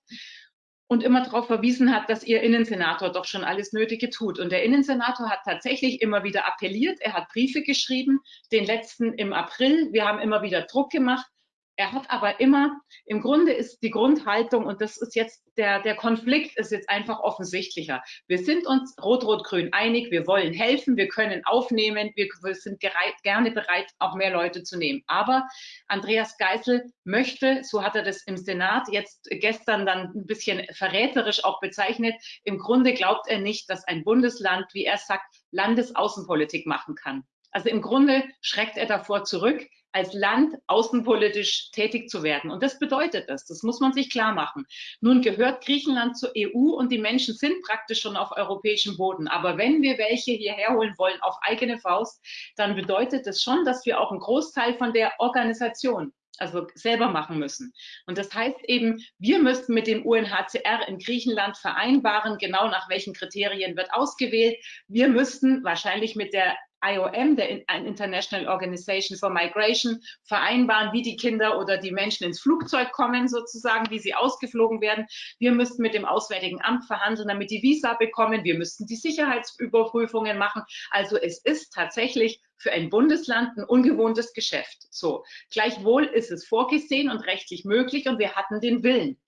und immer darauf verwiesen hat, dass ihr Innensenator doch schon alles Nötige tut. Und der Innensenator hat tatsächlich immer wieder appelliert, er hat Briefe geschrieben, den letzten im April. Wir haben immer wieder Druck gemacht. Er hat aber immer, im Grunde ist die Grundhaltung, und das ist jetzt der, der Konflikt ist jetzt einfach offensichtlicher. Wir sind uns Rot-Rot-Grün einig, wir wollen helfen, wir können aufnehmen, wir, wir sind gereit, gerne bereit, auch mehr Leute zu nehmen. Aber Andreas Geisel möchte, so hat er das im Senat jetzt gestern dann ein bisschen verräterisch auch bezeichnet, im Grunde glaubt er nicht, dass ein Bundesland, wie er sagt, Landesaußenpolitik machen kann. Also im Grunde schreckt er davor zurück, als Land außenpolitisch tätig zu werden. Und das bedeutet das. Das muss man sich klar machen. Nun gehört Griechenland zur EU und die Menschen sind praktisch schon auf europäischem Boden. Aber wenn wir welche hierher holen wollen auf eigene Faust, dann bedeutet das schon, dass wir auch einen Großteil von der Organisation also selber machen müssen. Und das heißt eben, wir müssten mit dem UNHCR in Griechenland vereinbaren, genau nach welchen Kriterien wird ausgewählt. Wir müssten wahrscheinlich mit der IOM, der International Organization for Migration, vereinbaren, wie die Kinder oder die Menschen ins Flugzeug kommen, sozusagen, wie sie ausgeflogen werden. Wir müssten mit dem Auswärtigen Amt verhandeln, damit die Visa bekommen. Wir müssten die Sicherheitsüberprüfungen machen. Also es ist tatsächlich für ein Bundesland ein ungewohntes Geschäft. So. Gleichwohl ist es vorgesehen und rechtlich möglich und wir hatten den Willen.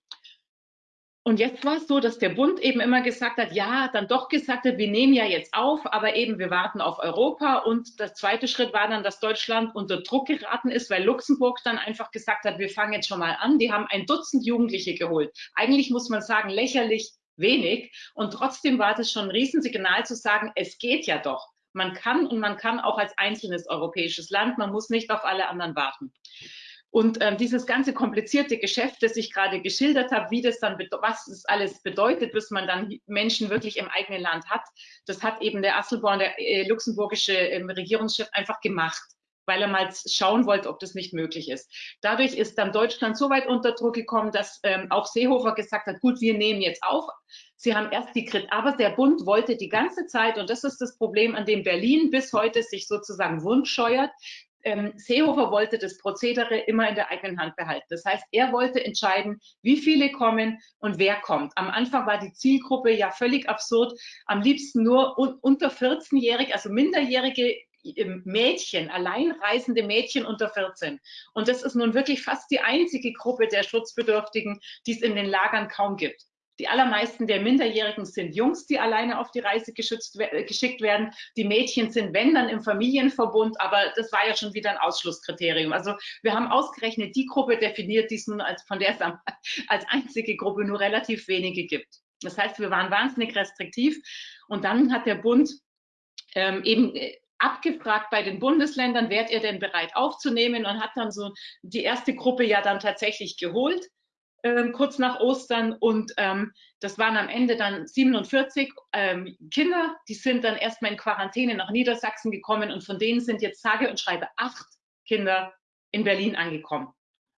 Und jetzt war es so, dass der Bund eben immer gesagt hat, ja, dann doch gesagt hat, wir nehmen ja jetzt auf, aber eben wir warten auf Europa. Und der zweite Schritt war dann, dass Deutschland unter Druck geraten ist, weil Luxemburg dann einfach gesagt hat, wir fangen jetzt schon mal an. Die haben ein Dutzend Jugendliche geholt. Eigentlich muss man sagen, lächerlich wenig. Und trotzdem war das schon ein Riesensignal zu sagen, es geht ja doch. Man kann und man kann auch als einzelnes europäisches Land, man muss nicht auf alle anderen warten. Und ähm, dieses ganze komplizierte Geschäft, das ich gerade geschildert habe, wie das dann, was es alles bedeutet, bis man dann Menschen wirklich im eigenen Land hat, das hat eben der Asselborn, der äh, luxemburgische äh, Regierungschef, einfach gemacht weil er mal schauen wollte, ob das nicht möglich ist. Dadurch ist dann Deutschland so weit unter Druck gekommen, dass ähm, auch Seehofer gesagt hat, gut, wir nehmen jetzt auf. Sie haben erst die Krit, aber der Bund wollte die ganze Zeit, und das ist das Problem, an dem Berlin bis heute sich sozusagen wundscheuert, ähm, Seehofer wollte das Prozedere immer in der eigenen Hand behalten. Das heißt, er wollte entscheiden, wie viele kommen und wer kommt. Am Anfang war die Zielgruppe ja völlig absurd. Am liebsten nur un unter 14-jährige, also minderjährige Mädchen, alleinreisende Mädchen unter 14. Und das ist nun wirklich fast die einzige Gruppe der Schutzbedürftigen, die es in den Lagern kaum gibt. Die allermeisten der Minderjährigen sind Jungs, die alleine auf die Reise geschützt, äh, geschickt werden. Die Mädchen sind, wenn, dann im Familienverbund, aber das war ja schon wieder ein Ausschlusskriterium. Also wir haben ausgerechnet die Gruppe definiert, die es nun als, von der es als einzige Gruppe nur relativ wenige gibt. Das heißt, wir waren wahnsinnig restriktiv und dann hat der Bund ähm, eben äh, abgefragt bei den Bundesländern, wärt ihr denn bereit aufzunehmen und hat dann so die erste Gruppe ja dann tatsächlich geholt, äh, kurz nach Ostern und ähm, das waren am Ende dann 47 ähm, Kinder, die sind dann erstmal in Quarantäne nach Niedersachsen gekommen und von denen sind jetzt sage und schreibe acht Kinder in Berlin angekommen.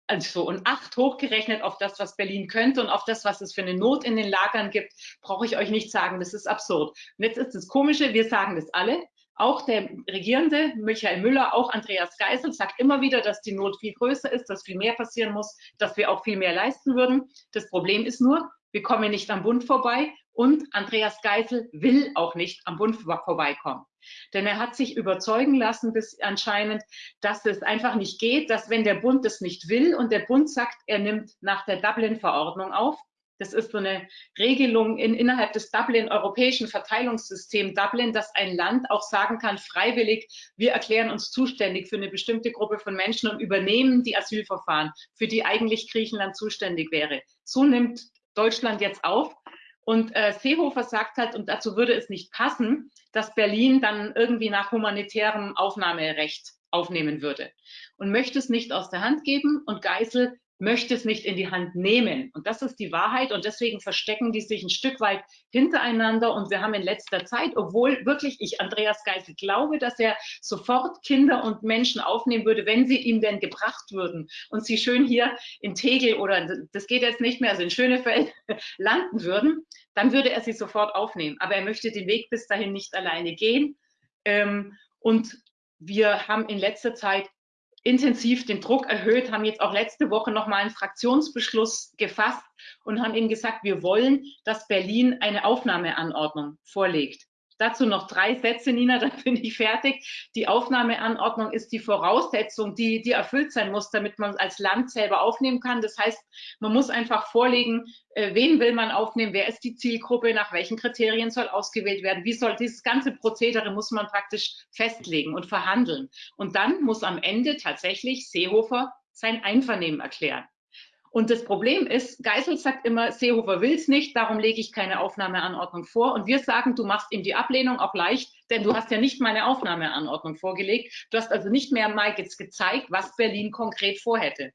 Also und acht hochgerechnet auf das, was Berlin könnte und auf das, was es für eine Not in den Lagern gibt, brauche ich euch nicht sagen, das ist absurd. Und jetzt ist das Komische, wir sagen das alle, auch der Regierende, Michael Müller, auch Andreas Geisel, sagt immer wieder, dass die Not viel größer ist, dass viel mehr passieren muss, dass wir auch viel mehr leisten würden. Das Problem ist nur, wir kommen nicht am Bund vorbei und Andreas Geisel will auch nicht am Bund vorbeikommen. Denn er hat sich überzeugen lassen, bis anscheinend, dass es einfach nicht geht, dass wenn der Bund das nicht will und der Bund sagt, er nimmt nach der Dublin-Verordnung auf, das ist so eine Regelung in, innerhalb des Dublin, europäischen Verteilungssystems Dublin, dass ein Land auch sagen kann, freiwillig, wir erklären uns zuständig für eine bestimmte Gruppe von Menschen und übernehmen die Asylverfahren, für die eigentlich Griechenland zuständig wäre. So nimmt Deutschland jetzt auf. Und äh, Seehofer sagt halt, und dazu würde es nicht passen, dass Berlin dann irgendwie nach humanitärem Aufnahmerecht aufnehmen würde und möchte es nicht aus der Hand geben. Und Geisel möchte es nicht in die Hand nehmen. Und das ist die Wahrheit. Und deswegen verstecken die sich ein Stück weit hintereinander. Und wir haben in letzter Zeit, obwohl wirklich ich Andreas Geisel glaube, dass er sofort Kinder und Menschen aufnehmen würde, wenn sie ihm denn gebracht würden und sie schön hier in Tegel oder das geht jetzt nicht mehr, also in Schönefeld landen würden, dann würde er sie sofort aufnehmen. Aber er möchte den Weg bis dahin nicht alleine gehen. Ähm, und wir haben in letzter Zeit intensiv den Druck erhöht, haben jetzt auch letzte Woche nochmal einen Fraktionsbeschluss gefasst und haben ihnen gesagt, wir wollen, dass Berlin eine Aufnahmeanordnung vorlegt. Dazu noch drei Sätze, Nina, dann bin ich fertig. Die Aufnahmeanordnung ist die Voraussetzung, die, die erfüllt sein muss, damit man als Land selber aufnehmen kann. Das heißt, man muss einfach vorlegen, äh, wen will man aufnehmen, wer ist die Zielgruppe, nach welchen Kriterien soll ausgewählt werden, wie soll dieses ganze Prozedere muss man praktisch festlegen und verhandeln. Und dann muss am Ende tatsächlich Seehofer sein Einvernehmen erklären. Und das Problem ist, Geisel sagt immer, Seehofer will es nicht, darum lege ich keine Aufnahmeanordnung vor. Und wir sagen, du machst ihm die Ablehnung auch leicht, denn du hast ja nicht meine Aufnahmeanordnung vorgelegt. Du hast also nicht mehr mal jetzt gezeigt, was Berlin konkret vorhätte.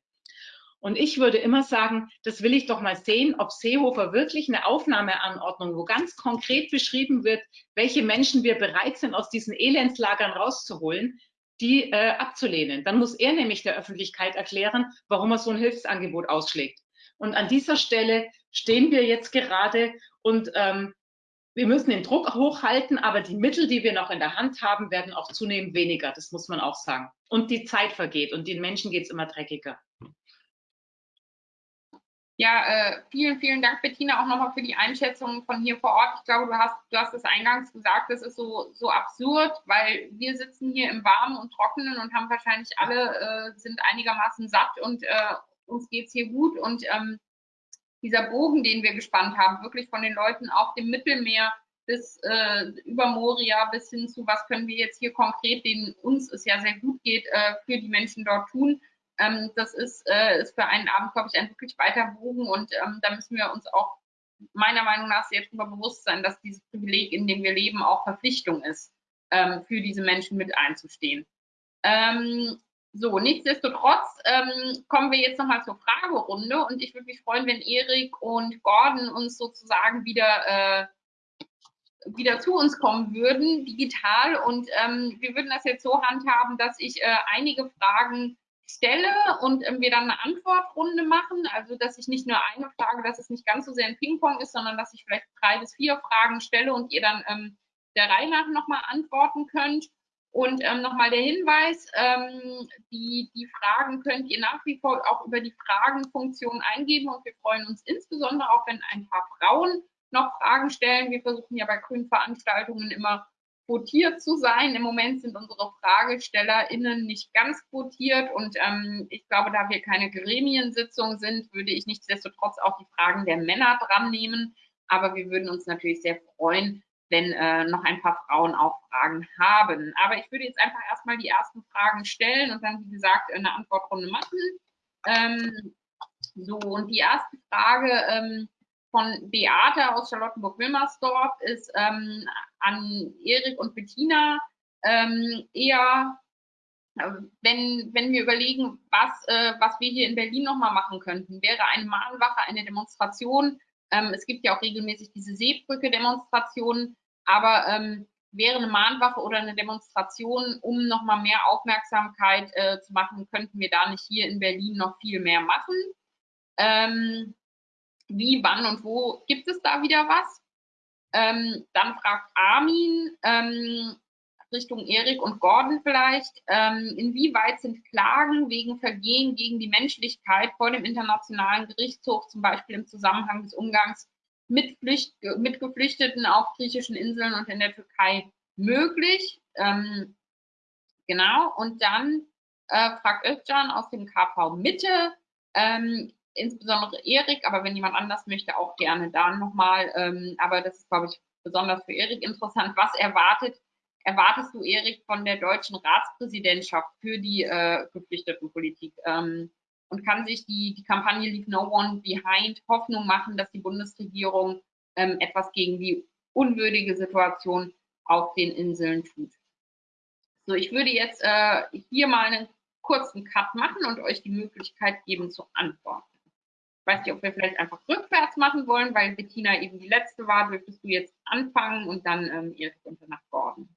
Und ich würde immer sagen, das will ich doch mal sehen, ob Seehofer wirklich eine Aufnahmeanordnung, wo ganz konkret beschrieben wird, welche Menschen wir bereit sind, aus diesen Elendslagern rauszuholen, die äh, abzulehnen. Dann muss er nämlich der Öffentlichkeit erklären, warum er so ein Hilfsangebot ausschlägt. Und an dieser Stelle stehen wir jetzt gerade und ähm, wir müssen den Druck hochhalten, aber die Mittel, die wir noch in der Hand haben, werden auch zunehmend weniger. Das muss man auch sagen. Und die Zeit vergeht und den Menschen geht es immer dreckiger. Ja, äh, vielen, vielen Dank, Bettina, auch nochmal für die Einschätzung von hier vor Ort. Ich glaube, du hast, du hast es eingangs gesagt, das ist so, so absurd, weil wir sitzen hier im Warmen und Trockenen und haben wahrscheinlich alle, äh, sind einigermaßen satt und äh, uns geht's hier gut. Und ähm, dieser Bogen, den wir gespannt haben, wirklich von den Leuten auf dem Mittelmeer bis äh, über Moria bis hin zu, was können wir jetzt hier konkret, denen uns es ja sehr gut geht, äh, für die Menschen dort tun ähm, das ist, äh, ist für einen Abend, glaube ich, ein wirklich weiter Bogen und ähm, da müssen wir uns auch meiner Meinung nach sehr darüber bewusst sein, dass dieses Privileg, in dem wir leben, auch Verpflichtung ist. ähm, für diese Menschen mit einzustehen. Ähm, so, nichtsdestotrotz ähm, kommen wir jetzt nochmal zur Fragerunde und ich würde mich freuen, wenn Erik und Gordon uns sozusagen wieder, äh, wieder zu uns kommen würden, digital. Und ähm, wir würden das jetzt so handhaben, dass ich äh, einige Fragen stelle und ähm, wir dann eine Antwortrunde machen. Also, dass ich nicht nur eine Frage, dass es nicht ganz so sehr ein Ping-Pong ist, sondern dass ich vielleicht drei bis vier Fragen stelle und ihr dann ähm, der Reihe nach nochmal antworten könnt. Und ähm, nochmal der Hinweis, ähm, die, die Fragen könnt ihr nach wie vor auch über die Fragenfunktion eingeben und wir freuen uns insbesondere auch, wenn ein paar Frauen noch Fragen stellen. Wir versuchen ja bei grünen Veranstaltungen immer quotiert zu sein. Im Moment sind unsere FragestellerInnen nicht ganz quotiert und ähm, ich glaube, da wir keine Gremiensitzung sind, würde ich nichtsdestotrotz auch die Fragen der Männer dran nehmen. Aber wir würden uns natürlich sehr freuen, wenn äh, noch ein paar Frauen auch Fragen haben. Aber ich würde jetzt einfach erstmal die ersten Fragen stellen und dann, wie gesagt, eine Antwortrunde machen. Ähm, so, und die erste Frage ähm, von Beate aus Charlottenburg-Wilmersdorf ist ähm, an Erik und Bettina ähm, eher, äh, wenn, wenn wir überlegen, was, äh, was wir hier in Berlin nochmal machen könnten, wäre eine Mahnwache, eine Demonstration. Ähm, es gibt ja auch regelmäßig diese Seebrücke-Demonstrationen, aber ähm, wäre eine Mahnwache oder eine Demonstration, um nochmal mehr Aufmerksamkeit äh, zu machen, könnten wir da nicht hier in Berlin noch viel mehr machen. Wie, wann und wo gibt es da wieder was? Ähm, dann fragt Armin ähm, Richtung Erik und Gordon vielleicht, ähm, inwieweit sind Klagen wegen Vergehen gegen die Menschlichkeit vor dem Internationalen Gerichtshof, zum Beispiel im Zusammenhang des Umgangs mit, Flücht, mit Geflüchteten auf griechischen Inseln und in der Türkei möglich? Ähm, genau, und dann äh, fragt Özcan aus dem KV Mitte, ähm, insbesondere Erik, aber wenn jemand anders möchte, auch gerne da nochmal. Ähm, aber das ist, glaube ich, besonders für Erik interessant. Was erwartet, erwartest du, Erik, von der deutschen Ratspräsidentschaft für die äh, Geflüchtetenpolitik? Ähm, und kann sich die, die Kampagne Leave No One Behind Hoffnung machen, dass die Bundesregierung ähm, etwas gegen die unwürdige Situation auf den Inseln tut? So, ich würde jetzt äh, hier mal einen kurzen Cut machen und euch die Möglichkeit geben zu antworten. Ich weiß nicht, ob wir vielleicht einfach rückwärts machen wollen, weil Bettina eben die letzte war. Dürftest du jetzt anfangen und dann ähm, Erik und danach Gordon.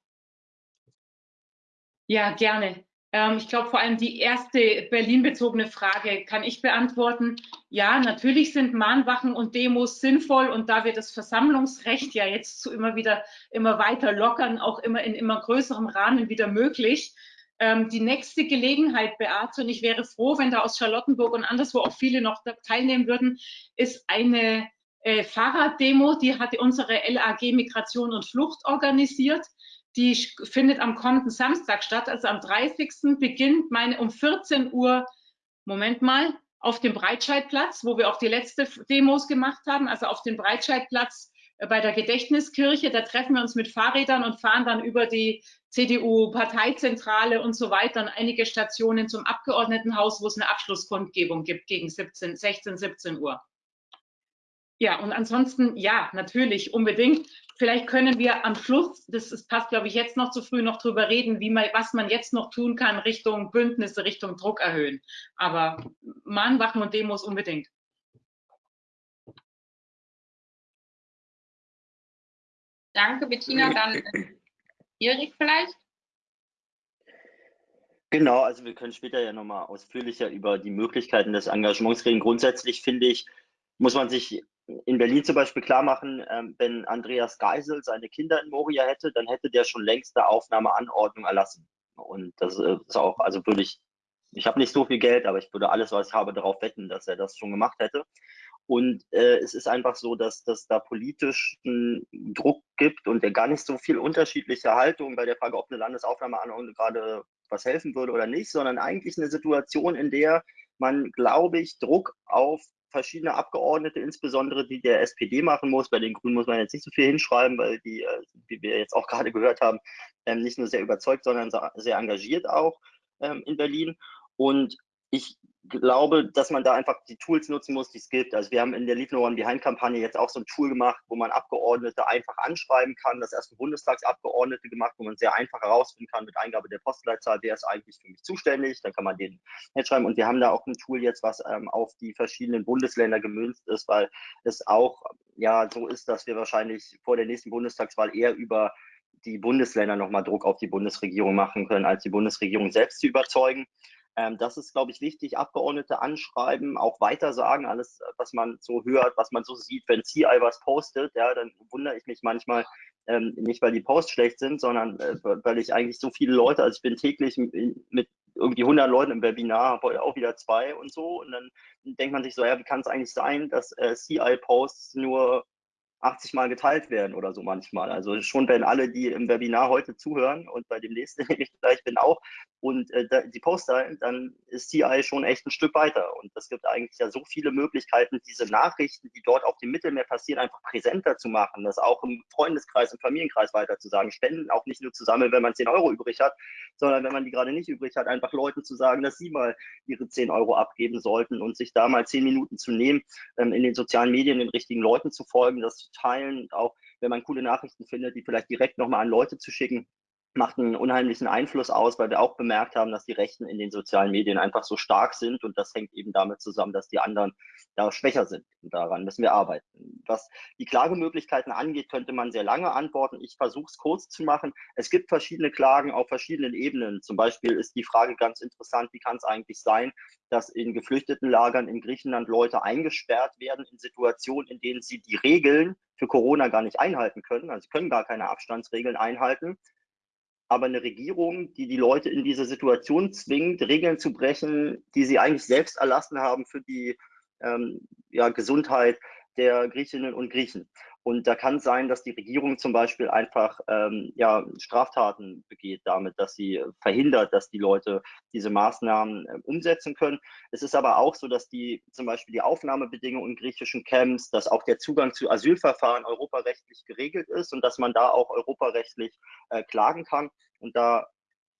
Ja, gerne. Ähm, ich glaube, vor allem die erste Berlin-bezogene Frage kann ich beantworten. Ja, natürlich sind Mahnwachen und Demos sinnvoll und da wir das Versammlungsrecht ja jetzt zu immer wieder immer weiter lockern, auch immer in immer größerem Rahmen wieder möglich, ähm, die nächste Gelegenheit, Beate, und ich wäre froh, wenn da aus Charlottenburg und anderswo auch viele noch teilnehmen würden, ist eine äh, Fahrraddemo, die hat unsere LAG Migration und Flucht organisiert. Die findet am kommenden Samstag statt, also am 30. beginnt meine um 14 Uhr, Moment mal, auf dem Breitscheidplatz, wo wir auch die letzte Demos gemacht haben, also auf dem Breitscheidplatz bei der Gedächtniskirche. Da treffen wir uns mit Fahrrädern und fahren dann über die CDU-Parteizentrale und so weiter und einige Stationen zum Abgeordnetenhaus, wo es eine Abschlusskundgebung gibt gegen 17, 16, 17 Uhr. Ja, und ansonsten, ja, natürlich, unbedingt. Vielleicht können wir am Schluss, das ist, passt, glaube ich, jetzt noch zu früh, noch drüber reden, wie man, was man jetzt noch tun kann Richtung Bündnisse, Richtung Druck erhöhen. Aber Mahnwachen und Demos unbedingt. Danke, Bettina. Dann äh, Erik vielleicht? Genau, also wir können später ja nochmal ausführlicher über die Möglichkeiten des Engagements reden. Grundsätzlich finde ich, muss man sich in Berlin zum Beispiel klar machen, ähm, wenn Andreas Geisel seine Kinder in Moria hätte, dann hätte der schon längst eine Aufnahmeanordnung erlassen. Und das äh, ist auch, also würde ich, ich habe nicht so viel Geld, aber ich würde alles, was ich habe, darauf wetten, dass er das schon gemacht hätte. Und äh, es ist einfach so, dass das da politischen Druck gibt und der gar nicht so viel unterschiedliche Haltung bei der Frage, ob eine Landesaufnahmeanordnung gerade was helfen würde oder nicht, sondern eigentlich eine Situation, in der man, glaube ich, Druck auf verschiedene Abgeordnete, insbesondere die der SPD machen muss. Bei den Grünen muss man jetzt nicht so viel hinschreiben, weil die, äh, wie wir jetzt auch gerade gehört haben, ähm, nicht nur sehr überzeugt, sondern sehr engagiert auch ähm, in Berlin. Und ich glaube, dass man da einfach die Tools nutzen muss, die es gibt. Also wir haben in der Leave No One Behind Kampagne jetzt auch so ein Tool gemacht, wo man Abgeordnete einfach anschreiben kann. Das erste Bundestagsabgeordnete gemacht, wo man sehr einfach herausfinden kann mit Eingabe der Postleitzahl, wer ist eigentlich für mich zuständig. Dann kann man den schreiben. Und wir haben da auch ein Tool jetzt, was ähm, auf die verschiedenen Bundesländer gemünzt ist, weil es auch ja so ist, dass wir wahrscheinlich vor der nächsten Bundestagswahl eher über die Bundesländer nochmal Druck auf die Bundesregierung machen können, als die Bundesregierung selbst zu überzeugen. Ähm, das ist, glaube ich, wichtig. Abgeordnete anschreiben, auch weiter sagen, alles, was man so hört, was man so sieht. Wenn CI was postet, ja, dann wundere ich mich manchmal, ähm, nicht weil die Posts schlecht sind, sondern äh, weil ich eigentlich so viele Leute, also ich bin täglich mit irgendwie 100 Leuten im Webinar, auch wieder zwei und so. Und dann denkt man sich so, ja, wie kann es eigentlich sein, dass äh, CI-Posts nur 80 Mal geteilt werden oder so manchmal. Also schon wenn alle, die im Webinar heute zuhören und bei dem nächsten, ich gleich bin auch, und äh, die Poster, dann ist CI schon echt ein Stück weiter. Und es gibt eigentlich ja so viele Möglichkeiten, diese Nachrichten, die dort auf dem Mittelmeer passieren, einfach präsenter zu machen, das auch im Freundeskreis, im Familienkreis weiter zu sagen, Spenden auch nicht nur zu sammeln, wenn man 10 Euro übrig hat, sondern wenn man die gerade nicht übrig hat, einfach Leuten zu sagen, dass sie mal ihre 10 Euro abgeben sollten und sich da mal 10 Minuten zu nehmen, ähm, in den sozialen Medien den richtigen Leuten zu folgen, das teilen und auch, wenn man coole Nachrichten findet, die vielleicht direkt nochmal an Leute zu schicken, macht einen unheimlichen Einfluss aus, weil wir auch bemerkt haben, dass die Rechten in den sozialen Medien einfach so stark sind und das hängt eben damit zusammen, dass die anderen da schwächer sind. Und daran müssen wir arbeiten. Was die Klagemöglichkeiten angeht, könnte man sehr lange antworten. Ich versuche es kurz zu machen. Es gibt verschiedene Klagen auf verschiedenen Ebenen. Zum Beispiel ist die Frage ganz interessant, wie kann es eigentlich sein, dass in geflüchteten Lagern in Griechenland Leute eingesperrt werden in Situationen, in denen sie die Regeln für Corona gar nicht einhalten können. Also sie können gar keine Abstandsregeln einhalten aber eine Regierung, die die Leute in diese Situation zwingt, Regeln zu brechen, die sie eigentlich selbst erlassen haben für die ähm, ja, Gesundheit der Griechinnen und Griechen. Und da kann sein, dass die Regierung zum Beispiel einfach ähm, ja, Straftaten begeht damit, dass sie verhindert, dass die Leute diese Maßnahmen äh, umsetzen können. Es ist aber auch so, dass die zum Beispiel die Aufnahmebedingungen in griechischen Camps, dass auch der Zugang zu Asylverfahren europarechtlich geregelt ist und dass man da auch europarechtlich äh, klagen kann. Und da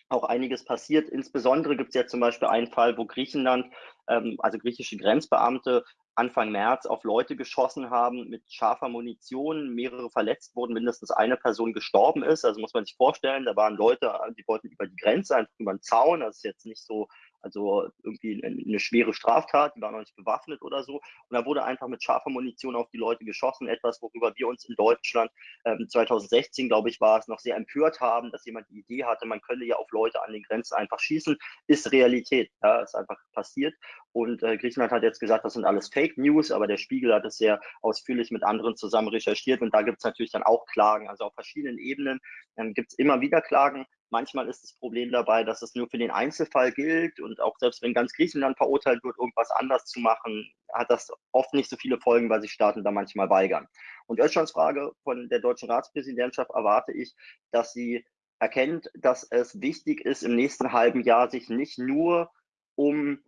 auch einiges passiert. Insbesondere gibt es ja zum Beispiel einen Fall, wo Griechenland, ähm, also griechische Grenzbeamte, Anfang März auf Leute geschossen haben mit scharfer Munition, mehrere verletzt wurden, mindestens eine Person gestorben ist. Also muss man sich vorstellen, da waren Leute, die wollten über die Grenze, einfach über den Zaun. Das ist jetzt nicht so also irgendwie eine schwere Straftat, die war noch nicht bewaffnet oder so. Und da wurde einfach mit scharfer Munition auf die Leute geschossen, etwas, worüber wir uns in Deutschland ähm, 2016, glaube ich, war es, noch sehr empört haben, dass jemand die Idee hatte, man könnte ja auf Leute an den Grenzen einfach schießen, ist Realität, ja, ist einfach passiert. Und äh, Griechenland hat jetzt gesagt, das sind alles Fake News, aber der Spiegel hat es sehr ausführlich mit anderen zusammen recherchiert und da gibt es natürlich dann auch Klagen. Also auf verschiedenen Ebenen ähm, gibt es immer wieder Klagen. Manchmal ist das Problem dabei, dass es nur für den Einzelfall gilt und auch selbst wenn ganz Griechenland verurteilt wird, irgendwas anders zu machen, hat das oft nicht so viele Folgen, weil sich Staaten da manchmal weigern. Und Östschans Frage von der deutschen Ratspräsidentschaft erwarte ich, dass sie erkennt, dass es wichtig ist, im nächsten halben Jahr sich nicht nur um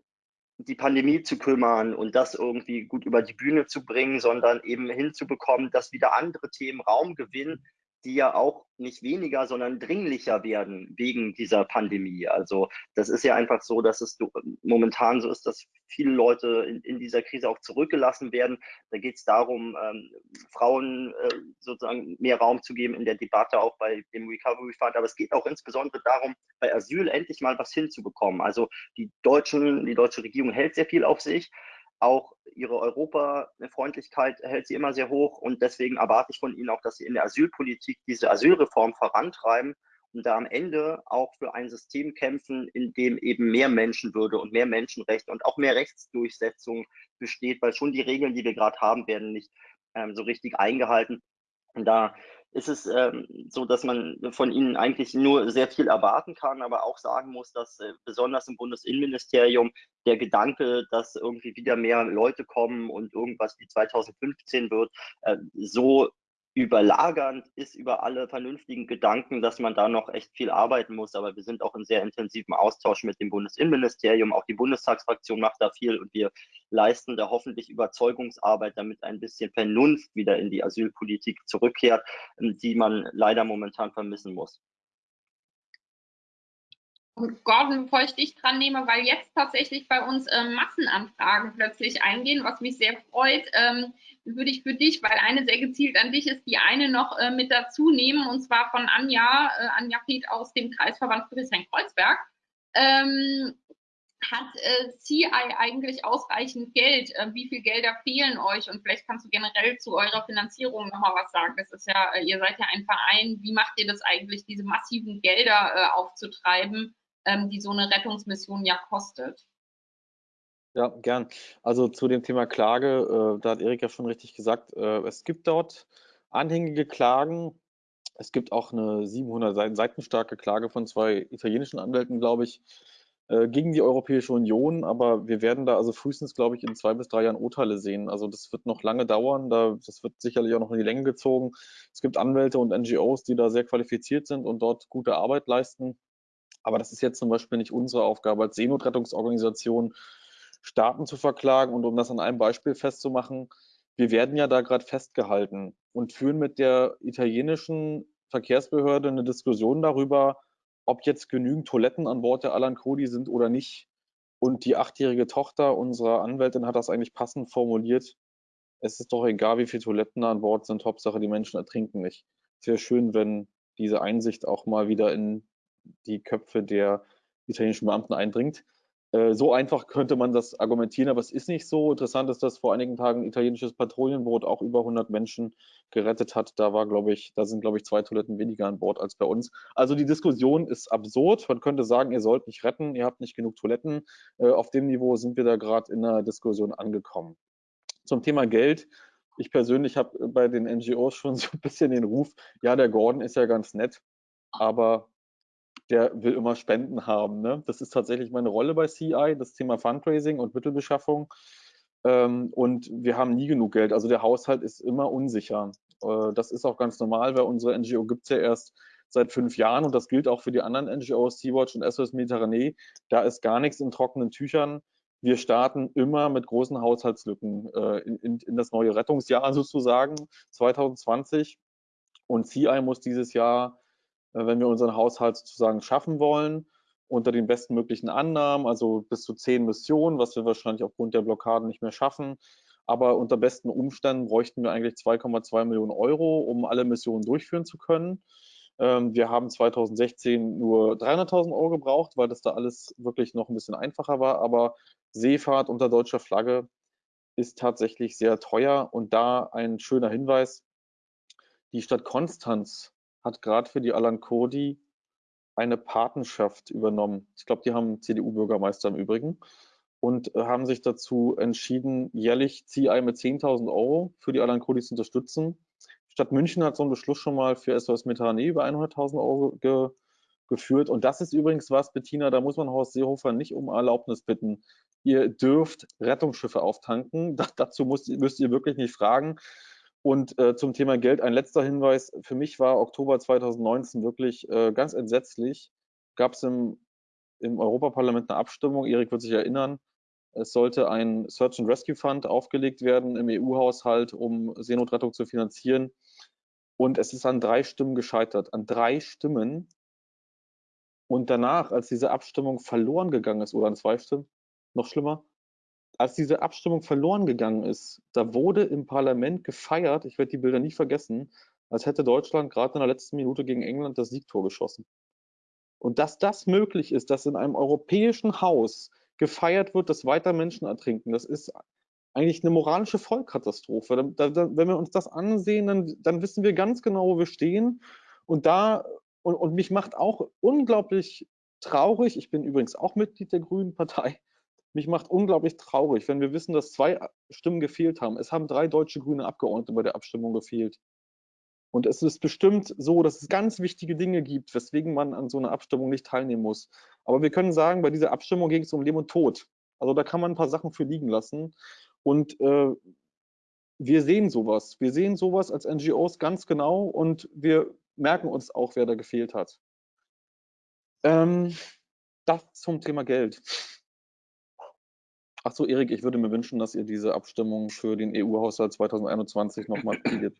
die Pandemie zu kümmern und das irgendwie gut über die Bühne zu bringen, sondern eben hinzubekommen, dass wieder andere Themen Raum gewinnen, die ja auch nicht weniger, sondern dringlicher werden wegen dieser Pandemie. Also das ist ja einfach so, dass es momentan so ist, dass viele Leute in, in dieser Krise auch zurückgelassen werden. Da geht es darum, ähm, Frauen äh, sozusagen mehr Raum zu geben in der Debatte, auch bei dem Recovery Fund. Aber es geht auch insbesondere darum, bei Asyl endlich mal was hinzubekommen. Also die deutschen, die deutsche Regierung hält sehr viel auf sich. Auch ihre Europafreundlichkeit hält sie immer sehr hoch und deswegen erwarte ich von Ihnen auch, dass Sie in der Asylpolitik diese Asylreform vorantreiben und da am Ende auch für ein System kämpfen, in dem eben mehr Menschenwürde und mehr Menschenrechte und auch mehr Rechtsdurchsetzung besteht, weil schon die Regeln, die wir gerade haben, werden nicht ähm, so richtig eingehalten. Und da ist es ähm, so, dass man von ihnen eigentlich nur sehr viel erwarten kann, aber auch sagen muss, dass äh, besonders im Bundesinnenministerium der Gedanke, dass irgendwie wieder mehr Leute kommen und irgendwas wie 2015 wird, äh, so überlagernd ist über alle vernünftigen Gedanken, dass man da noch echt viel arbeiten muss. Aber wir sind auch in sehr intensivem Austausch mit dem Bundesinnenministerium. Auch die Bundestagsfraktion macht da viel und wir leisten da hoffentlich Überzeugungsarbeit, damit ein bisschen Vernunft wieder in die Asylpolitik zurückkehrt, die man leider momentan vermissen muss. Gordon, bevor ich dich dran nehme, weil jetzt tatsächlich bei uns äh, Massenanfragen plötzlich eingehen, was mich sehr freut, ähm, würde ich für dich, weil eine sehr gezielt an dich ist, die eine noch äh, mit dazu nehmen, und zwar von Anja, äh, Anja Piet aus dem Kreisverband Friedrichshain-Kreuzberg. Ähm, hat äh, CI eigentlich ausreichend Geld? Äh, wie viel Gelder fehlen euch? Und vielleicht kannst du generell zu eurer Finanzierung nochmal was sagen. Das ist ja, äh, ihr seid ja ein Verein. Wie macht ihr das eigentlich, diese massiven Gelder äh, aufzutreiben, ähm, die so eine Rettungsmission ja kostet? Ja, gern. Also zu dem Thema Klage, äh, da hat Erik ja schon richtig gesagt, äh, es gibt dort anhängige Klagen. Es gibt auch eine 700 Seiten starke Klage von zwei italienischen Anwälten, glaube ich, äh, gegen die Europäische Union, aber wir werden da also frühestens, glaube ich, in zwei bis drei Jahren Urteile sehen. Also das wird noch lange dauern, da, das wird sicherlich auch noch in die Länge gezogen. Es gibt Anwälte und NGOs, die da sehr qualifiziert sind und dort gute Arbeit leisten. Aber das ist jetzt zum Beispiel nicht unsere Aufgabe als Seenotrettungsorganisation, Staaten zu verklagen. Und um das an einem Beispiel festzumachen, wir werden ja da gerade festgehalten und führen mit der italienischen Verkehrsbehörde eine Diskussion darüber, ob jetzt genügend Toiletten an Bord der Alan Cody sind oder nicht. Und die achtjährige Tochter unserer Anwältin hat das eigentlich passend formuliert. Es ist doch egal, wie viele Toiletten an Bord sind. Hauptsache, die Menschen ertrinken nicht. Wäre schön, wenn diese Einsicht auch mal wieder in die Köpfe der italienischen Beamten eindringt. Äh, so einfach könnte man das argumentieren, aber es ist nicht so. Interessant ist, dass vor einigen Tagen ein italienisches Patrouillenboot auch über 100 Menschen gerettet hat. Da war, glaube ich, da sind, glaube ich, zwei Toiletten weniger an Bord als bei uns. Also die Diskussion ist absurd. Man könnte sagen, ihr sollt nicht retten, ihr habt nicht genug Toiletten. Äh, auf dem Niveau sind wir da gerade in einer Diskussion angekommen. Zum Thema Geld. Ich persönlich habe bei den NGOs schon so ein bisschen den Ruf, ja, der Gordon ist ja ganz nett, aber der will immer Spenden haben. Ne? Das ist tatsächlich meine Rolle bei CI, das Thema Fundraising und Mittelbeschaffung. Ähm, und wir haben nie genug Geld. Also der Haushalt ist immer unsicher. Äh, das ist auch ganz normal, weil unsere NGO gibt es ja erst seit fünf Jahren und das gilt auch für die anderen NGOs, Sea-Watch und SOS Mediterranee. Da ist gar nichts in trockenen Tüchern. Wir starten immer mit großen Haushaltslücken äh, in, in, in das neue Rettungsjahr sozusagen 2020. Und CI muss dieses Jahr wenn wir unseren Haushalt sozusagen schaffen wollen, unter den bestmöglichen Annahmen, also bis zu zehn Missionen, was wir wahrscheinlich aufgrund der Blockaden nicht mehr schaffen. Aber unter besten Umständen bräuchten wir eigentlich 2,2 Millionen Euro, um alle Missionen durchführen zu können. Ähm, wir haben 2016 nur 300.000 Euro gebraucht, weil das da alles wirklich noch ein bisschen einfacher war. Aber Seefahrt unter deutscher Flagge ist tatsächlich sehr teuer. Und da ein schöner Hinweis. Die Stadt Konstanz hat gerade für die Alan Kurdi eine Patenschaft übernommen. Ich glaube, die haben CDU-Bürgermeister im Übrigen und äh, haben sich dazu entschieden, jährlich CI mit 10.000 Euro für die Alan Kurdi zu unterstützen. Stadt München hat so einen Beschluss schon mal für SOS Methanee über 100.000 Euro ge geführt. Und das ist übrigens was, Bettina, da muss man Horst Seehofer nicht um Erlaubnis bitten. Ihr dürft Rettungsschiffe auftanken. Da, dazu müsst ihr wirklich nicht fragen. Und äh, zum Thema Geld ein letzter Hinweis. Für mich war Oktober 2019 wirklich äh, ganz entsetzlich. Gab es im, im Europaparlament eine Abstimmung, Erik wird sich erinnern, es sollte ein Search and Rescue Fund aufgelegt werden im EU-Haushalt, um Seenotrettung zu finanzieren. Und es ist an drei Stimmen gescheitert. An drei Stimmen. Und danach, als diese Abstimmung verloren gegangen ist, oder an zwei Stimmen, noch schlimmer, als diese Abstimmung verloren gegangen ist, da wurde im Parlament gefeiert, ich werde die Bilder nie vergessen, als hätte Deutschland gerade in der letzten Minute gegen England das Siegtor geschossen. Und dass das möglich ist, dass in einem europäischen Haus gefeiert wird, dass weiter Menschen ertrinken, das ist eigentlich eine moralische Vollkatastrophe. Wenn wir uns das ansehen, dann, dann, wissen wir ganz genau, wo wir stehen. Und da, und, und mich macht auch unglaublich traurig, ich bin übrigens auch Mitglied der Grünen Partei, mich macht unglaublich traurig, wenn wir wissen, dass zwei Stimmen gefehlt haben. Es haben drei deutsche grüne Abgeordnete bei der Abstimmung gefehlt. Und es ist bestimmt so, dass es ganz wichtige Dinge gibt, weswegen man an so einer Abstimmung nicht teilnehmen muss. Aber wir können sagen, bei dieser Abstimmung ging es um Leben und Tod. Also da kann man ein paar Sachen für liegen lassen. Und äh, wir sehen sowas. Wir sehen sowas als NGOs ganz genau und wir merken uns auch, wer da gefehlt hat. Ähm, das zum Thema Geld. Ach so, Erik, ich würde mir wünschen, dass ihr diese Abstimmung für den EU-Haushalt 2021 nochmal spielt.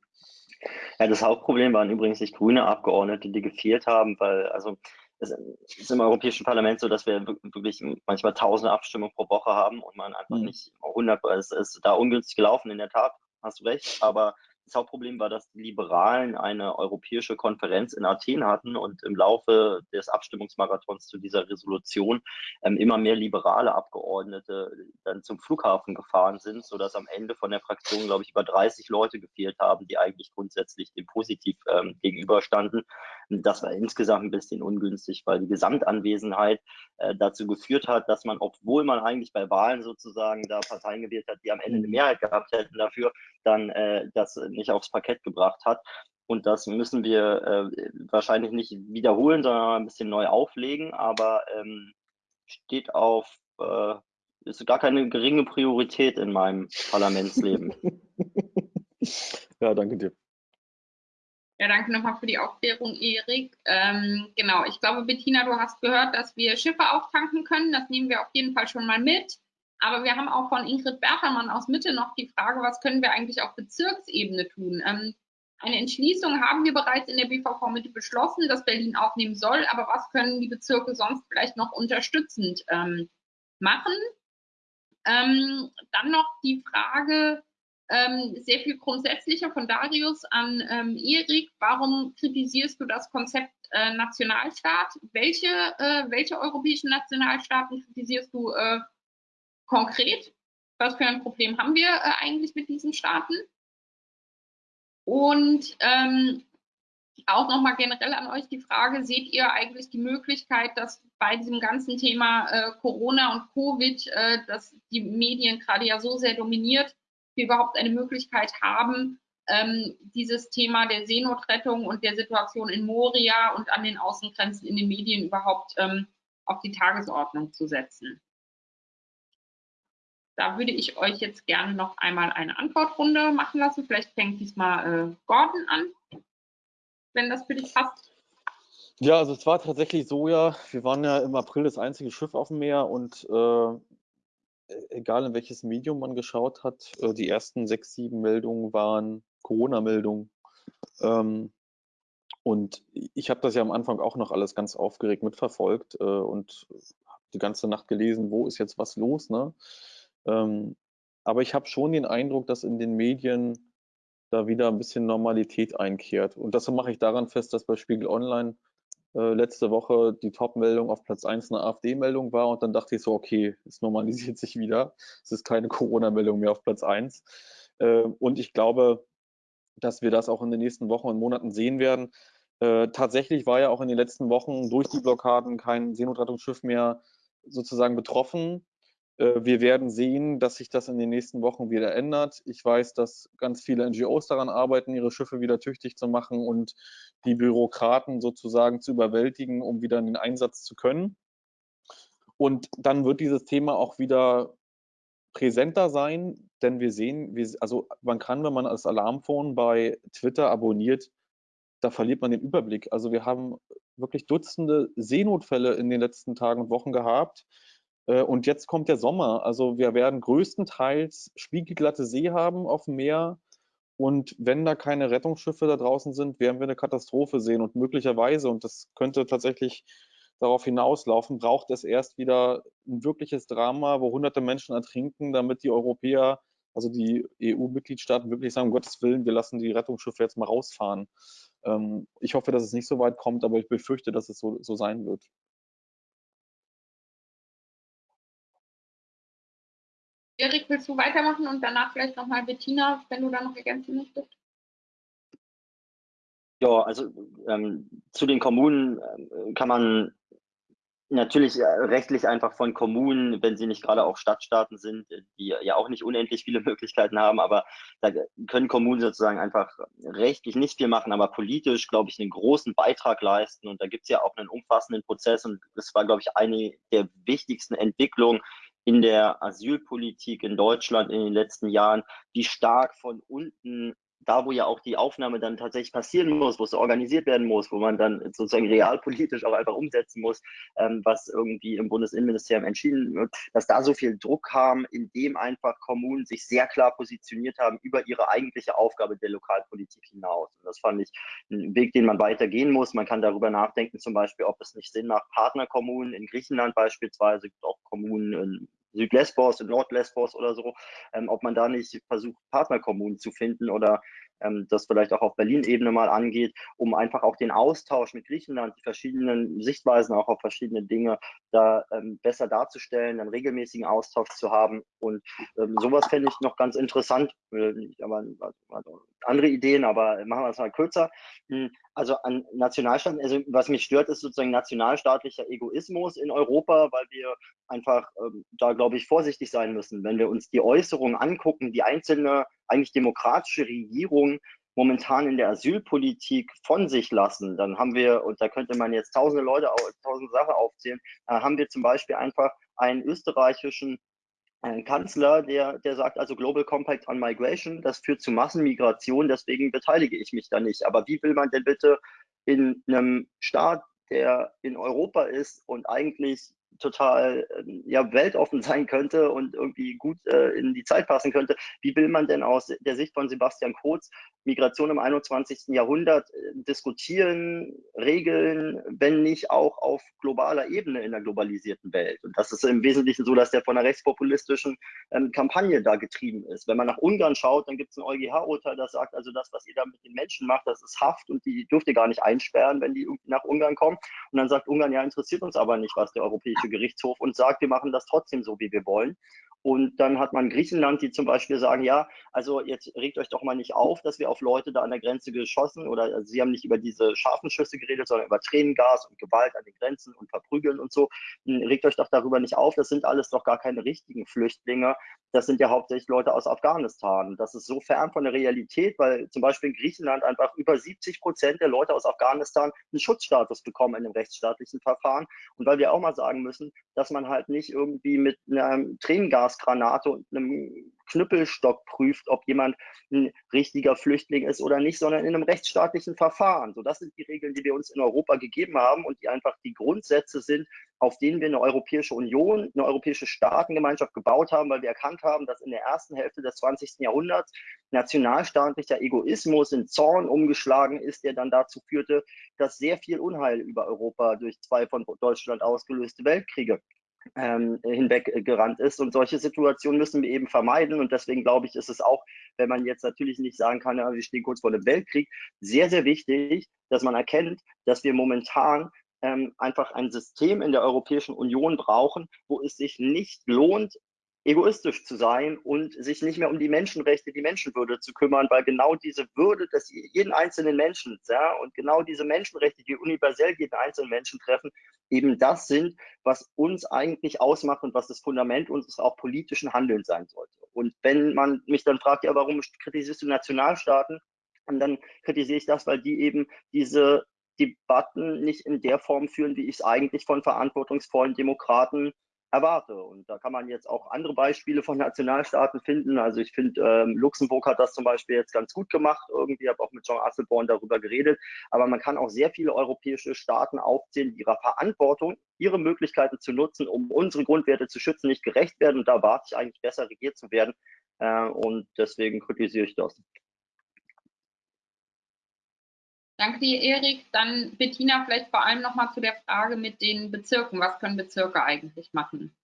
Ja, das Hauptproblem waren übrigens nicht grüne Abgeordnete, die gefehlt haben, weil also es ist im Europäischen Parlament so, dass wir wirklich manchmal tausende Abstimmungen pro Woche haben und man einfach mhm. nicht 100, es ist da ungünstig gelaufen, in der Tat, hast du recht, aber das Hauptproblem war, dass die Liberalen eine europäische Konferenz in Athen hatten und im Laufe des Abstimmungsmarathons zu dieser Resolution ähm, immer mehr liberale Abgeordnete dann zum Flughafen gefahren sind, sodass am Ende von der Fraktion, glaube ich, über 30 Leute gefehlt haben, die eigentlich grundsätzlich dem positiv ähm, gegenüberstanden. Das war insgesamt ein bisschen ungünstig, weil die Gesamtanwesenheit äh, dazu geführt hat, dass man, obwohl man eigentlich bei Wahlen sozusagen da Parteien gewählt hat, die am Ende eine mhm. Mehrheit gehabt hätten dafür, dann äh, das nicht aufs Parkett gebracht hat. Und das müssen wir äh, wahrscheinlich nicht wiederholen, sondern ein bisschen neu auflegen, aber ähm, steht auf, äh, ist gar keine geringe Priorität in meinem Parlamentsleben. ja, danke dir. Ja, danke nochmal für die Aufklärung, Erik. Ähm, genau, ich glaube, Bettina, du hast gehört, dass wir Schiffe auftanken können. Das nehmen wir auf jeden Fall schon mal mit. Aber wir haben auch von Ingrid Bertermann aus Mitte noch die Frage, was können wir eigentlich auf Bezirksebene tun? Ähm, eine Entschließung haben wir bereits in der BVV Mitte beschlossen, dass Berlin aufnehmen soll. Aber was können die Bezirke sonst vielleicht noch unterstützend ähm, machen? Ähm, dann noch die Frage, ähm, sehr viel grundsätzlicher von Darius an ähm, Erik. Warum kritisierst du das Konzept äh, Nationalstaat? Welche, äh, welche europäischen Nationalstaaten kritisierst du äh, konkret, was für ein Problem haben wir äh, eigentlich mit diesen Staaten? Und ähm, auch nochmal generell an euch die Frage, seht ihr eigentlich die Möglichkeit, dass bei diesem ganzen Thema äh, Corona und Covid, äh, dass die Medien gerade ja so sehr dominiert, wir überhaupt eine Möglichkeit haben, ähm, dieses Thema der Seenotrettung und der Situation in Moria und an den Außengrenzen in den Medien überhaupt ähm, auf die Tagesordnung zu setzen? Da würde ich euch jetzt gerne noch einmal eine Antwortrunde machen lassen. Vielleicht fängt diesmal äh, Gordon an, wenn das für dich passt. Ja, also es war tatsächlich so, ja, wir waren ja im April das einzige Schiff auf dem Meer und äh, egal in welches Medium man geschaut hat, äh, die ersten sechs, sieben Meldungen waren Corona-Meldungen. Ähm, und ich habe das ja am Anfang auch noch alles ganz aufgeregt mitverfolgt äh, und die ganze Nacht gelesen, wo ist jetzt was los, ne? Ähm, aber ich habe schon den Eindruck, dass in den Medien da wieder ein bisschen Normalität einkehrt. Und das mache ich daran fest, dass bei Spiegel Online äh, letzte Woche die Top-Meldung auf Platz 1 eine AfD-Meldung war und dann dachte ich so, okay, es normalisiert sich wieder. Es ist keine Corona-Meldung mehr auf Platz 1. Äh, und ich glaube, dass wir das auch in den nächsten Wochen und Monaten sehen werden. Äh, tatsächlich war ja auch in den letzten Wochen durch die Blockaden kein Seenotrettungsschiff mehr sozusagen betroffen. Äh, wir werden sehen, dass sich das in den nächsten Wochen wieder ändert. Ich weiß, dass ganz viele NGOs daran arbeiten, ihre Schiffe wieder tüchtig zu machen und die Bürokraten sozusagen zu überwältigen, um wieder in den Einsatz zu können. Und dann wird dieses Thema auch wieder präsenter sein, denn wir sehen, also man kann, wenn man das Alarmphone bei Twitter abonniert, da verliert man den Überblick. Also wir haben wirklich Dutzende Seenotfälle in den letzten Tagen und Wochen gehabt und jetzt kommt der Sommer. Also wir werden größtenteils spiegelglatte See haben auf dem Meer. Und wenn da keine Rettungsschiffe da draußen sind, werden wir eine Katastrophe sehen. Und möglicherweise, und das könnte tatsächlich darauf hinauslaufen, braucht es erst wieder ein wirkliches Drama, wo hunderte Menschen ertrinken, damit die Europäer, also die EU-Mitgliedstaaten wirklich sagen, um Gottes Willen, wir lassen die Rettungsschiffe jetzt mal rausfahren. Ähm, ich hoffe, dass es nicht so weit kommt, aber ich befürchte, dass es so, so sein wird. Willst du weitermachen und danach vielleicht nochmal Bettina, wenn du da noch ergänzen möchtest? Ja, also ähm, zu den Kommunen äh, kann man natürlich äh, rechtlich einfach von Kommunen, wenn sie nicht gerade auch Stadtstaaten sind, die ja auch nicht unendlich viele Möglichkeiten haben, aber da können Kommunen sozusagen einfach rechtlich nicht viel machen, aber politisch, glaube ich, einen großen Beitrag leisten. Und da gibt es ja auch einen umfassenden Prozess und das war, glaube ich, eine der wichtigsten Entwicklungen in der Asylpolitik in Deutschland in den letzten Jahren, die stark von unten da, wo ja auch die Aufnahme dann tatsächlich passieren muss, wo es organisiert werden muss, wo man dann sozusagen realpolitisch auch einfach umsetzen muss, ähm, was irgendwie im Bundesinnenministerium entschieden wird, dass da so viel Druck haben, indem einfach Kommunen sich sehr klar positioniert haben über ihre eigentliche Aufgabe der Lokalpolitik hinaus. Und das fand ich ein Weg, den man weitergehen muss. Man kann darüber nachdenken, zum Beispiel, ob es nicht Sinn macht, Partnerkommunen in Griechenland beispielsweise, auch Kommunen in Südlesbos, in Nordlesbos oder so, ähm, ob man da nicht versucht, Partnerkommunen zu finden oder ähm, das vielleicht auch auf Berlin-Ebene mal angeht, um einfach auch den Austausch mit Griechenland, die verschiedenen Sichtweisen auch auf verschiedene Dinge da ähm, besser darzustellen, einen regelmäßigen Austausch zu haben. Und ähm, sowas fände ich noch ganz interessant. Äh, aber, also andere Ideen, aber machen wir es mal kürzer. Hm, also an Nationalstaaten, also was mich stört, ist sozusagen nationalstaatlicher Egoismus in Europa, weil wir einfach ähm, da, glaube ich, vorsichtig sein müssen. Wenn wir uns die Äußerungen angucken, die einzelne eigentlich demokratische Regierungen momentan in der Asylpolitik von sich lassen, dann haben wir, und da könnte man jetzt tausende Leute, tausende Sachen aufzählen, haben wir zum Beispiel einfach einen österreichischen einen Kanzler, der, der sagt also Global Compact on Migration, das führt zu Massenmigration, deswegen beteilige ich mich da nicht. Aber wie will man denn bitte in einem Staat, der in Europa ist und eigentlich total ähm, ja, weltoffen sein könnte und irgendwie gut äh, in die Zeit passen könnte. Wie will man denn aus der Sicht von Sebastian Kurz Migration im 21. Jahrhundert äh, diskutieren, regeln, wenn nicht auch auf globaler Ebene in der globalisierten Welt? Und das ist im Wesentlichen so, dass der von einer rechtspopulistischen ähm, Kampagne da getrieben ist. Wenn man nach Ungarn schaut, dann gibt es ein EuGH-Urteil, das sagt, also das, was ihr da mit den Menschen macht, das ist Haft und die dürft ihr gar nicht einsperren, wenn die nach Ungarn kommen. Und dann sagt Ungarn, ja, interessiert uns aber nicht, was der Europäische Gerichtshof und sagt, wir machen das trotzdem so, wie wir wollen. Und dann hat man Griechenland, die zum Beispiel sagen, ja, also jetzt regt euch doch mal nicht auf, dass wir auf Leute da an der Grenze geschossen oder also sie haben nicht über diese scharfen Schüsse geredet, sondern über Tränengas und Gewalt an den Grenzen und Verprügeln und so. Hm, regt euch doch darüber nicht auf, das sind alles doch gar keine richtigen Flüchtlinge. Das sind ja hauptsächlich Leute aus Afghanistan. Das ist so fern von der Realität, weil zum Beispiel in Griechenland einfach über 70 Prozent der Leute aus Afghanistan einen Schutzstatus bekommen in einem rechtsstaatlichen Verfahren. Und weil wir auch mal sagen müssen, dass man halt nicht irgendwie mit einem Tränengas Gasgranate und einem Knüppelstock prüft, ob jemand ein richtiger Flüchtling ist oder nicht, sondern in einem rechtsstaatlichen Verfahren. So, das sind die Regeln, die wir uns in Europa gegeben haben und die einfach die Grundsätze sind, auf denen wir eine Europäische Union, eine europäische Staatengemeinschaft gebaut haben, weil wir erkannt haben, dass in der ersten Hälfte des 20. Jahrhunderts nationalstaatlicher Egoismus in Zorn umgeschlagen ist, der dann dazu führte, dass sehr viel Unheil über Europa durch zwei von Deutschland ausgelöste Weltkriege ähm, hinweggerannt ist. Und solche Situationen müssen wir eben vermeiden. Und deswegen glaube ich, ist es auch, wenn man jetzt natürlich nicht sagen kann, ja, wir stehen kurz vor einem Weltkrieg, sehr, sehr wichtig, dass man erkennt, dass wir momentan ähm, einfach ein System in der Europäischen Union brauchen, wo es sich nicht lohnt, egoistisch zu sein und sich nicht mehr um die Menschenrechte, die Menschenwürde zu kümmern, weil genau diese Würde des jeden einzelnen Menschen ja, und genau diese Menschenrechte, die universell jeden einzelnen Menschen treffen, eben das sind, was uns eigentlich ausmacht und was das Fundament unseres auch politischen Handelns sein sollte. Und wenn man mich dann fragt, ja, warum kritisierst du Nationalstaaten? Und dann kritisiere ich das, weil die eben diese Debatten nicht in der Form führen, wie ich es eigentlich von verantwortungsvollen Demokraten erwarte. Und da kann man jetzt auch andere Beispiele von Nationalstaaten finden. Also ich finde, ähm, Luxemburg hat das zum Beispiel jetzt ganz gut gemacht. Irgendwie habe auch mit John Asselborn darüber geredet. Aber man kann auch sehr viele europäische Staaten aufzählen, die ihrer Verantwortung, ihre Möglichkeiten zu nutzen, um unsere Grundwerte zu schützen, nicht gerecht werden. Und da warte ich eigentlich besser regiert zu werden. Äh, und deswegen kritisiere ich das. Danke dir, Erik. Dann Bettina, vielleicht vor allem nochmal zu der Frage mit den Bezirken. Was können Bezirke eigentlich machen?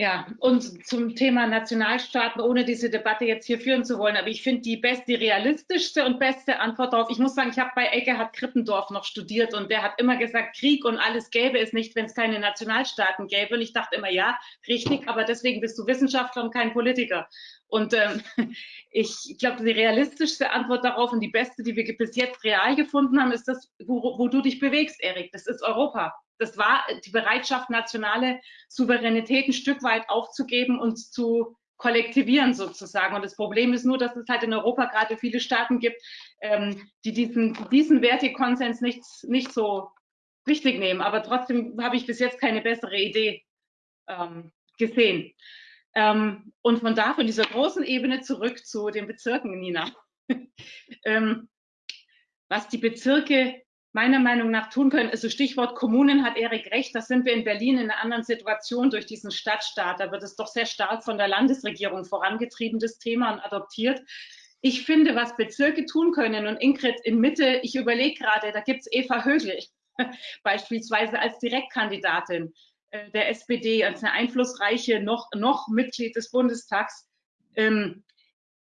Ja, und zum Thema Nationalstaaten, ohne diese Debatte jetzt hier führen zu wollen, aber ich finde die beste, realistischste und beste Antwort darauf, ich muss sagen, ich habe bei Eckehard Krippendorf noch studiert und der hat immer gesagt, Krieg und alles gäbe es nicht, wenn es keine Nationalstaaten gäbe. Und ich dachte immer, ja, richtig, aber deswegen bist du Wissenschaftler und kein Politiker. Und ähm, ich glaube, die realistischste Antwort darauf und die beste, die wir bis jetzt real gefunden haben, ist das, wo, wo du dich bewegst, Erik. Das ist Europa das war die Bereitschaft, nationale Souveränität ein Stück weit aufzugeben und zu kollektivieren sozusagen. Und das Problem ist nur, dass es halt in Europa gerade viele Staaten gibt, ähm, die diesen, diesen Wertekonsens nicht, nicht so wichtig nehmen. Aber trotzdem habe ich bis jetzt keine bessere Idee ähm, gesehen. Ähm, und von da, von dieser großen Ebene zurück zu den Bezirken, Nina. ähm, was die Bezirke meiner Meinung nach tun können, also Stichwort Kommunen hat Erik recht, da sind wir in Berlin in einer anderen Situation durch diesen Stadtstaat. Da wird es doch sehr stark von der Landesregierung vorangetrieben, das Thema und adoptiert. Ich finde, was Bezirke tun können und Ingrid in Mitte, ich überlege gerade, da gibt es Eva Högel beispielsweise als Direktkandidatin der SPD, als eine einflussreiche noch, noch Mitglied des Bundestags. Ähm,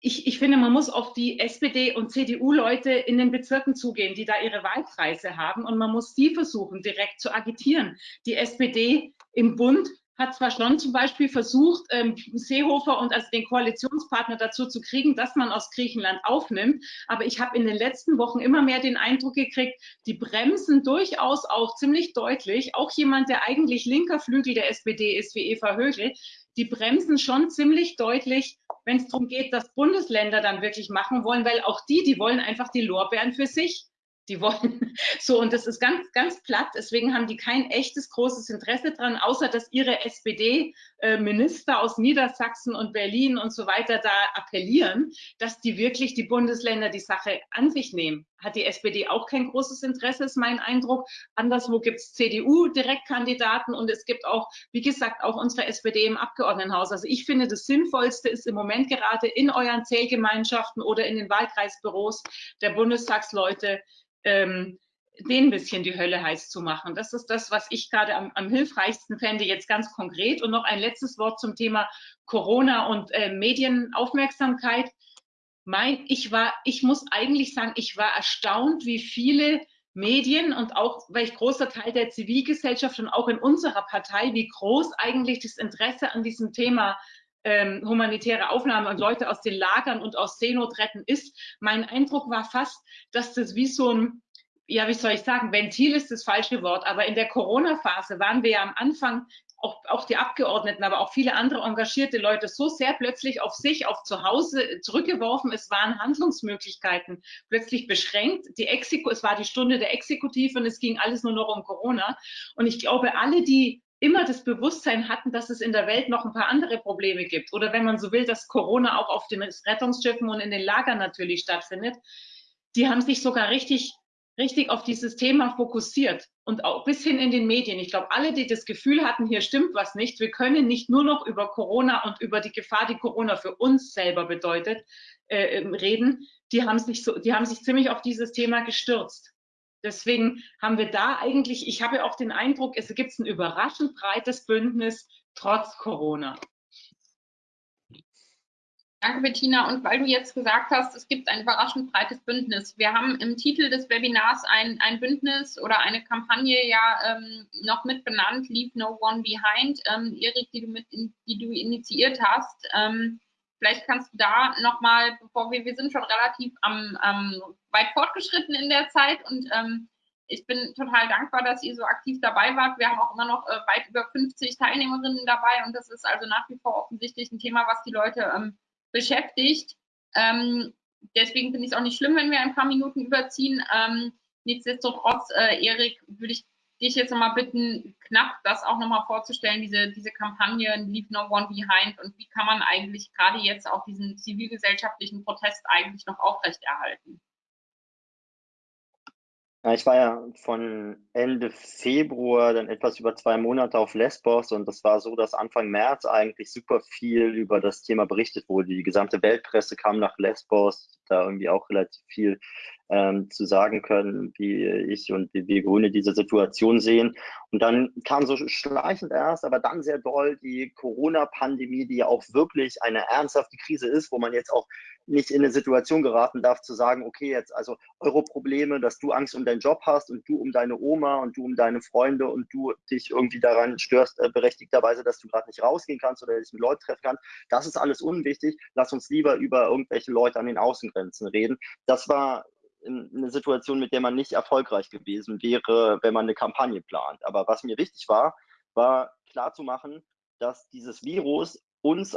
ich, ich finde, man muss auf die SPD- und CDU-Leute in den Bezirken zugehen, die da ihre Wahlkreise haben. Und man muss die versuchen, direkt zu agitieren. Die SPD im Bund hat zwar schon zum Beispiel versucht, ähm, Seehofer und also den Koalitionspartner dazu zu kriegen, dass man aus Griechenland aufnimmt, aber ich habe in den letzten Wochen immer mehr den Eindruck gekriegt, die bremsen durchaus auch ziemlich deutlich, auch jemand, der eigentlich linker Flügel der SPD ist, wie Eva Högel, die bremsen schon ziemlich deutlich, wenn es darum geht, dass Bundesländer dann wirklich machen wollen, weil auch die, die wollen einfach die Lorbeeren für sich. Die wollen so, und das ist ganz, ganz platt. Deswegen haben die kein echtes großes Interesse dran, außer dass ihre SPD-Minister äh, aus Niedersachsen und Berlin und so weiter da appellieren, dass die wirklich die Bundesländer die Sache an sich nehmen. Hat die SPD auch kein großes Interesse, ist mein Eindruck. Anderswo gibt es CDU-Direktkandidaten und es gibt auch, wie gesagt, auch unsere SPD im Abgeordnetenhaus. Also ich finde, das Sinnvollste ist im Moment gerade in euren Zählgemeinschaften oder in den Wahlkreisbüros der Bundestagsleute, ähm, denen ein bisschen die Hölle heiß zu machen. Das ist das, was ich gerade am, am, hilfreichsten fände, jetzt ganz konkret. Und noch ein letztes Wort zum Thema Corona und äh, Medienaufmerksamkeit. Mein, ich war, ich muss eigentlich sagen, ich war erstaunt, wie viele Medien und auch, weil ich großer Teil der Zivilgesellschaft und auch in unserer Partei, wie groß eigentlich das Interesse an diesem Thema ähm, humanitäre Aufnahme und Leute aus den Lagern und aus Seenot retten ist. Mein Eindruck war fast, dass das wie so ein, ja, wie soll ich sagen, Ventil ist das falsche Wort, aber in der Corona-Phase waren wir ja am Anfang auch, auch die Abgeordneten, aber auch viele andere engagierte Leute so sehr plötzlich auf sich, auf zu Hause zurückgeworfen. Es waren Handlungsmöglichkeiten plötzlich beschränkt. Die Exeku es war die Stunde der Exekutive und es ging alles nur noch um Corona. Und ich glaube, alle, die immer das Bewusstsein hatten, dass es in der Welt noch ein paar andere Probleme gibt. Oder wenn man so will, dass Corona auch auf den Rettungsschiffen und in den Lagern natürlich stattfindet. Die haben sich sogar richtig, richtig auf dieses Thema fokussiert und auch bis hin in den Medien. Ich glaube, alle, die das Gefühl hatten, hier stimmt was nicht, wir können nicht nur noch über Corona und über die Gefahr, die Corona für uns selber bedeutet, äh, reden, die haben sich so, die haben sich ziemlich auf dieses Thema gestürzt. Deswegen haben wir da eigentlich, ich habe auch den Eindruck, es gibt ein überraschend breites Bündnis trotz Corona. Danke, Bettina. Und weil du jetzt gesagt hast, es gibt ein überraschend breites Bündnis. Wir haben im Titel des Webinars ein, ein Bündnis oder eine Kampagne ja ähm, noch mit benannt, Leave No One Behind. Ähm, Erik, die du, mit in, die du initiiert hast. Ähm, Vielleicht kannst du da nochmal, bevor wir, wir sind schon relativ am, ähm, weit fortgeschritten in der Zeit und ähm, ich bin total dankbar, dass ihr so aktiv dabei wart. Wir haben auch immer noch äh, weit über 50 Teilnehmerinnen dabei und das ist also nach wie vor offensichtlich ein Thema, was die Leute ähm, beschäftigt. Ähm, deswegen finde ich es auch nicht schlimm, wenn wir ein paar Minuten überziehen. Ähm, nichtsdestotrotz, äh, Erik, würde ich dich jetzt nochmal bitten, knapp das auch nochmal vorzustellen, diese, diese Kampagne Leave No One Behind und wie kann man eigentlich gerade jetzt auch diesen zivilgesellschaftlichen Protest eigentlich noch aufrechterhalten? Ich war ja von Ende Februar dann etwas über zwei Monate auf Lesbos und das war so, dass Anfang März eigentlich super viel über das Thema berichtet wurde. Die gesamte Weltpresse kam nach Lesbos, da irgendwie auch relativ viel ähm, zu sagen können, wie ich und wie wir Grüne diese Situation sehen. Und dann kam so schleichend erst, aber dann sehr doll die Corona-Pandemie, die ja auch wirklich eine ernsthafte Krise ist, wo man jetzt auch nicht in eine Situation geraten darf zu sagen, okay, jetzt also eure Probleme, dass du Angst um deinen Job hast und du um deine Oma und du um deine Freunde und du dich irgendwie daran störst, äh, berechtigterweise, dass du gerade nicht rausgehen kannst oder dich mit Leuten treffen kannst, das ist alles unwichtig. Lass uns lieber über irgendwelche Leute an den Außengrenzen reden. Das war eine Situation, mit der man nicht erfolgreich gewesen wäre, wenn man eine Kampagne plant. Aber was mir wichtig war, war klarzumachen, dass dieses Virus uns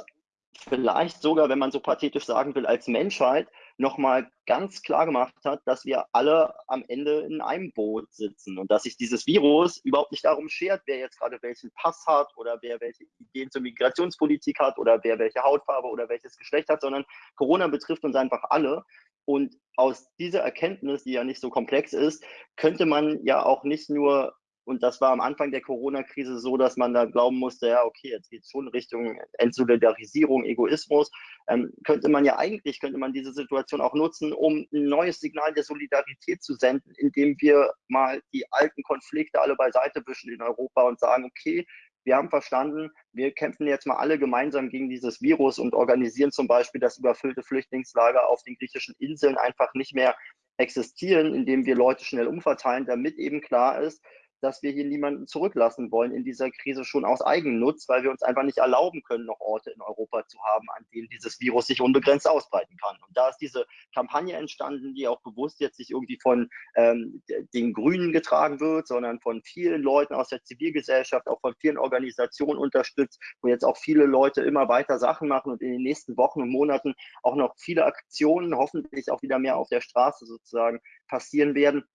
vielleicht sogar, wenn man so pathetisch sagen will, als Menschheit nochmal ganz klar gemacht hat, dass wir alle am Ende in einem Boot sitzen und dass sich dieses Virus überhaupt nicht darum schert, wer jetzt gerade welchen Pass hat oder wer welche Ideen zur Migrationspolitik hat oder wer welche Hautfarbe oder welches Geschlecht hat, sondern Corona betrifft uns einfach alle. Und aus dieser Erkenntnis, die ja nicht so komplex ist, könnte man ja auch nicht nur und das war am Anfang der Corona-Krise so, dass man da glauben musste, ja, okay, jetzt geht es schon Richtung Entsolidarisierung, Egoismus. Ähm, könnte man ja eigentlich, könnte man diese Situation auch nutzen, um ein neues Signal der Solidarität zu senden, indem wir mal die alten Konflikte alle beiseite wischen in Europa und sagen, okay, wir haben verstanden, wir kämpfen jetzt mal alle gemeinsam gegen dieses Virus und organisieren zum Beispiel, dass überfüllte Flüchtlingslager auf den griechischen Inseln einfach nicht mehr existieren, indem wir Leute schnell umverteilen, damit eben klar ist, dass wir hier niemanden zurücklassen wollen in dieser Krise schon aus Eigennutz, weil wir uns einfach nicht erlauben können, noch Orte in Europa zu haben, an denen dieses Virus sich unbegrenzt ausbreiten kann. Und da ist diese Kampagne entstanden, die auch bewusst jetzt nicht irgendwie von ähm, den Grünen getragen wird, sondern von vielen Leuten aus der Zivilgesellschaft, auch von vielen Organisationen unterstützt, wo jetzt auch viele Leute immer weiter Sachen machen und in den nächsten Wochen und Monaten auch noch viele Aktionen, hoffentlich auch wieder mehr auf der Straße sozusagen passieren werden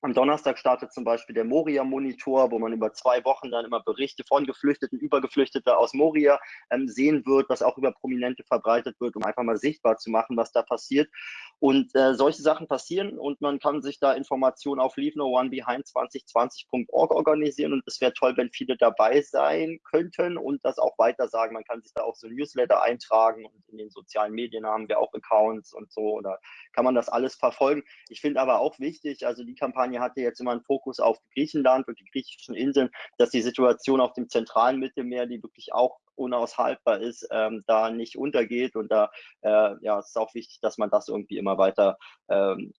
am Donnerstag startet zum Beispiel der Moria-Monitor, wo man über zwei Wochen dann immer Berichte von Geflüchteten, über Geflüchtete aus Moria ähm, sehen wird, was auch über Prominente verbreitet wird, um einfach mal sichtbar zu machen, was da passiert. Und äh, solche Sachen passieren und man kann sich da Informationen auf leave-no-one-behind2020.org organisieren und es wäre toll, wenn viele dabei sein könnten und das auch weiter sagen. Man kann sich da auch so Newsletter eintragen und in den sozialen Medien haben wir auch Accounts und so, oder kann man das alles verfolgen. Ich finde aber auch wichtig, also die Kampagne Kampagne hatte jetzt immer einen Fokus auf Griechenland und die griechischen Inseln, dass die Situation auf dem zentralen Mittelmeer, die wirklich auch unaushaltbar ist, ähm, da nicht untergeht. Und da äh, ja, es auch wichtig, dass man das irgendwie immer weiter ähm,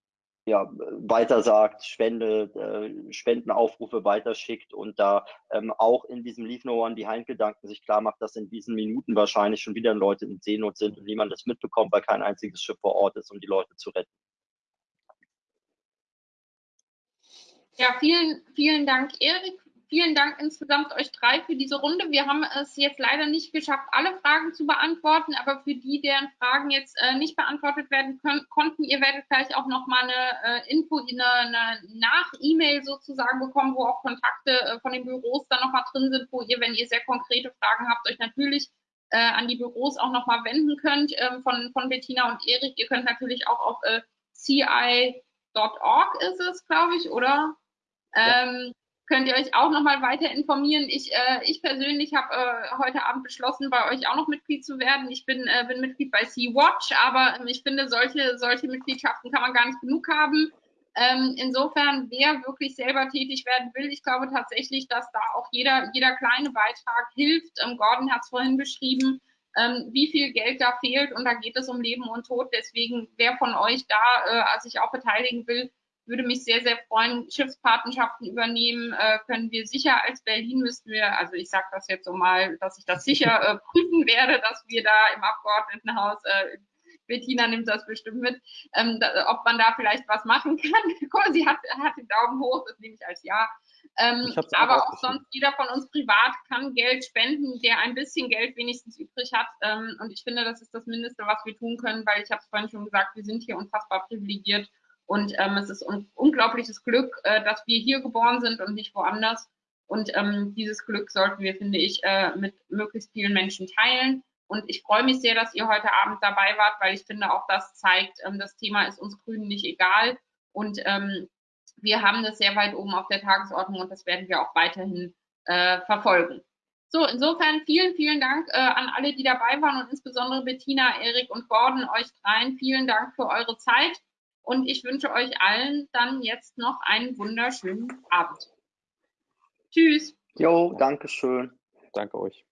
ja, weiter sagt, spendet, äh, Spendenaufrufe weiterschickt und da ähm, auch in diesem Leave No One Behind Gedanken sich klar macht, dass in diesen Minuten wahrscheinlich schon wieder Leute in Seenot sind und niemand das mitbekommt, weil kein einziges Schiff vor Ort ist, um die Leute zu retten. Ja, vielen, vielen Dank, Erik. Vielen Dank insgesamt euch drei für diese Runde. Wir haben es jetzt leider nicht geschafft, alle Fragen zu beantworten, aber für die, deren Fragen jetzt äh, nicht beantwortet werden können, konnten, ihr werdet gleich auch nochmal eine äh, Info, eine, eine Nach-E-Mail sozusagen bekommen, wo auch Kontakte äh, von den Büros dann nochmal drin sind, wo ihr, wenn ihr sehr konkrete Fragen habt, euch natürlich äh, an die Büros auch nochmal wenden könnt ähm, von, von Bettina und Erik. Ihr könnt natürlich auch auf äh, ci.org ist es, glaube ich, oder? Ähm, könnt ihr euch auch nochmal weiter informieren. Ich, äh, ich persönlich habe äh, heute Abend beschlossen, bei euch auch noch Mitglied zu werden. Ich bin, äh, bin Mitglied bei Sea-Watch, aber ähm, ich finde, solche, solche Mitgliedschaften kann man gar nicht genug haben. Ähm, insofern, wer wirklich selber tätig werden will, ich glaube tatsächlich, dass da auch jeder, jeder kleine Beitrag hilft. Ähm, Gordon hat es vorhin beschrieben, ähm, wie viel Geld da fehlt und da geht es um Leben und Tod. Deswegen, wer von euch da äh, sich auch beteiligen will, würde mich sehr, sehr freuen. Schiffspatenschaften übernehmen äh, können wir sicher als Berlin müssten wir, also ich sage das jetzt so mal, dass ich das sicher äh, prüfen werde, dass wir da im Abgeordnetenhaus, äh, Bettina nimmt das bestimmt mit, ähm, da, ob man da vielleicht was machen kann. Guck sie hat, hat den Daumen hoch, das nehme ich als Ja. Ähm, aber auch sonst jeder von uns privat kann Geld spenden, der ein bisschen Geld wenigstens übrig hat. Ähm, und ich finde, das ist das Mindeste, was wir tun können, weil ich habe es vorhin schon gesagt, wir sind hier unfassbar privilegiert und ähm, es ist un unglaubliches Glück, äh, dass wir hier geboren sind und nicht woanders. Und ähm, dieses Glück sollten wir, finde ich, äh, mit möglichst vielen Menschen teilen. Und ich freue mich sehr, dass ihr heute Abend dabei wart, weil ich finde, auch das zeigt, ähm, das Thema ist uns Grünen nicht egal. Und ähm, wir haben das sehr weit oben auf der Tagesordnung und das werden wir auch weiterhin äh, verfolgen. So, insofern vielen, vielen Dank äh, an alle, die dabei waren und insbesondere Bettina, Erik und Gordon, euch dreien. Vielen Dank für eure Zeit. Und ich wünsche euch allen dann jetzt noch einen wunderschönen Abend. Tschüss. Jo, danke schön. Danke euch.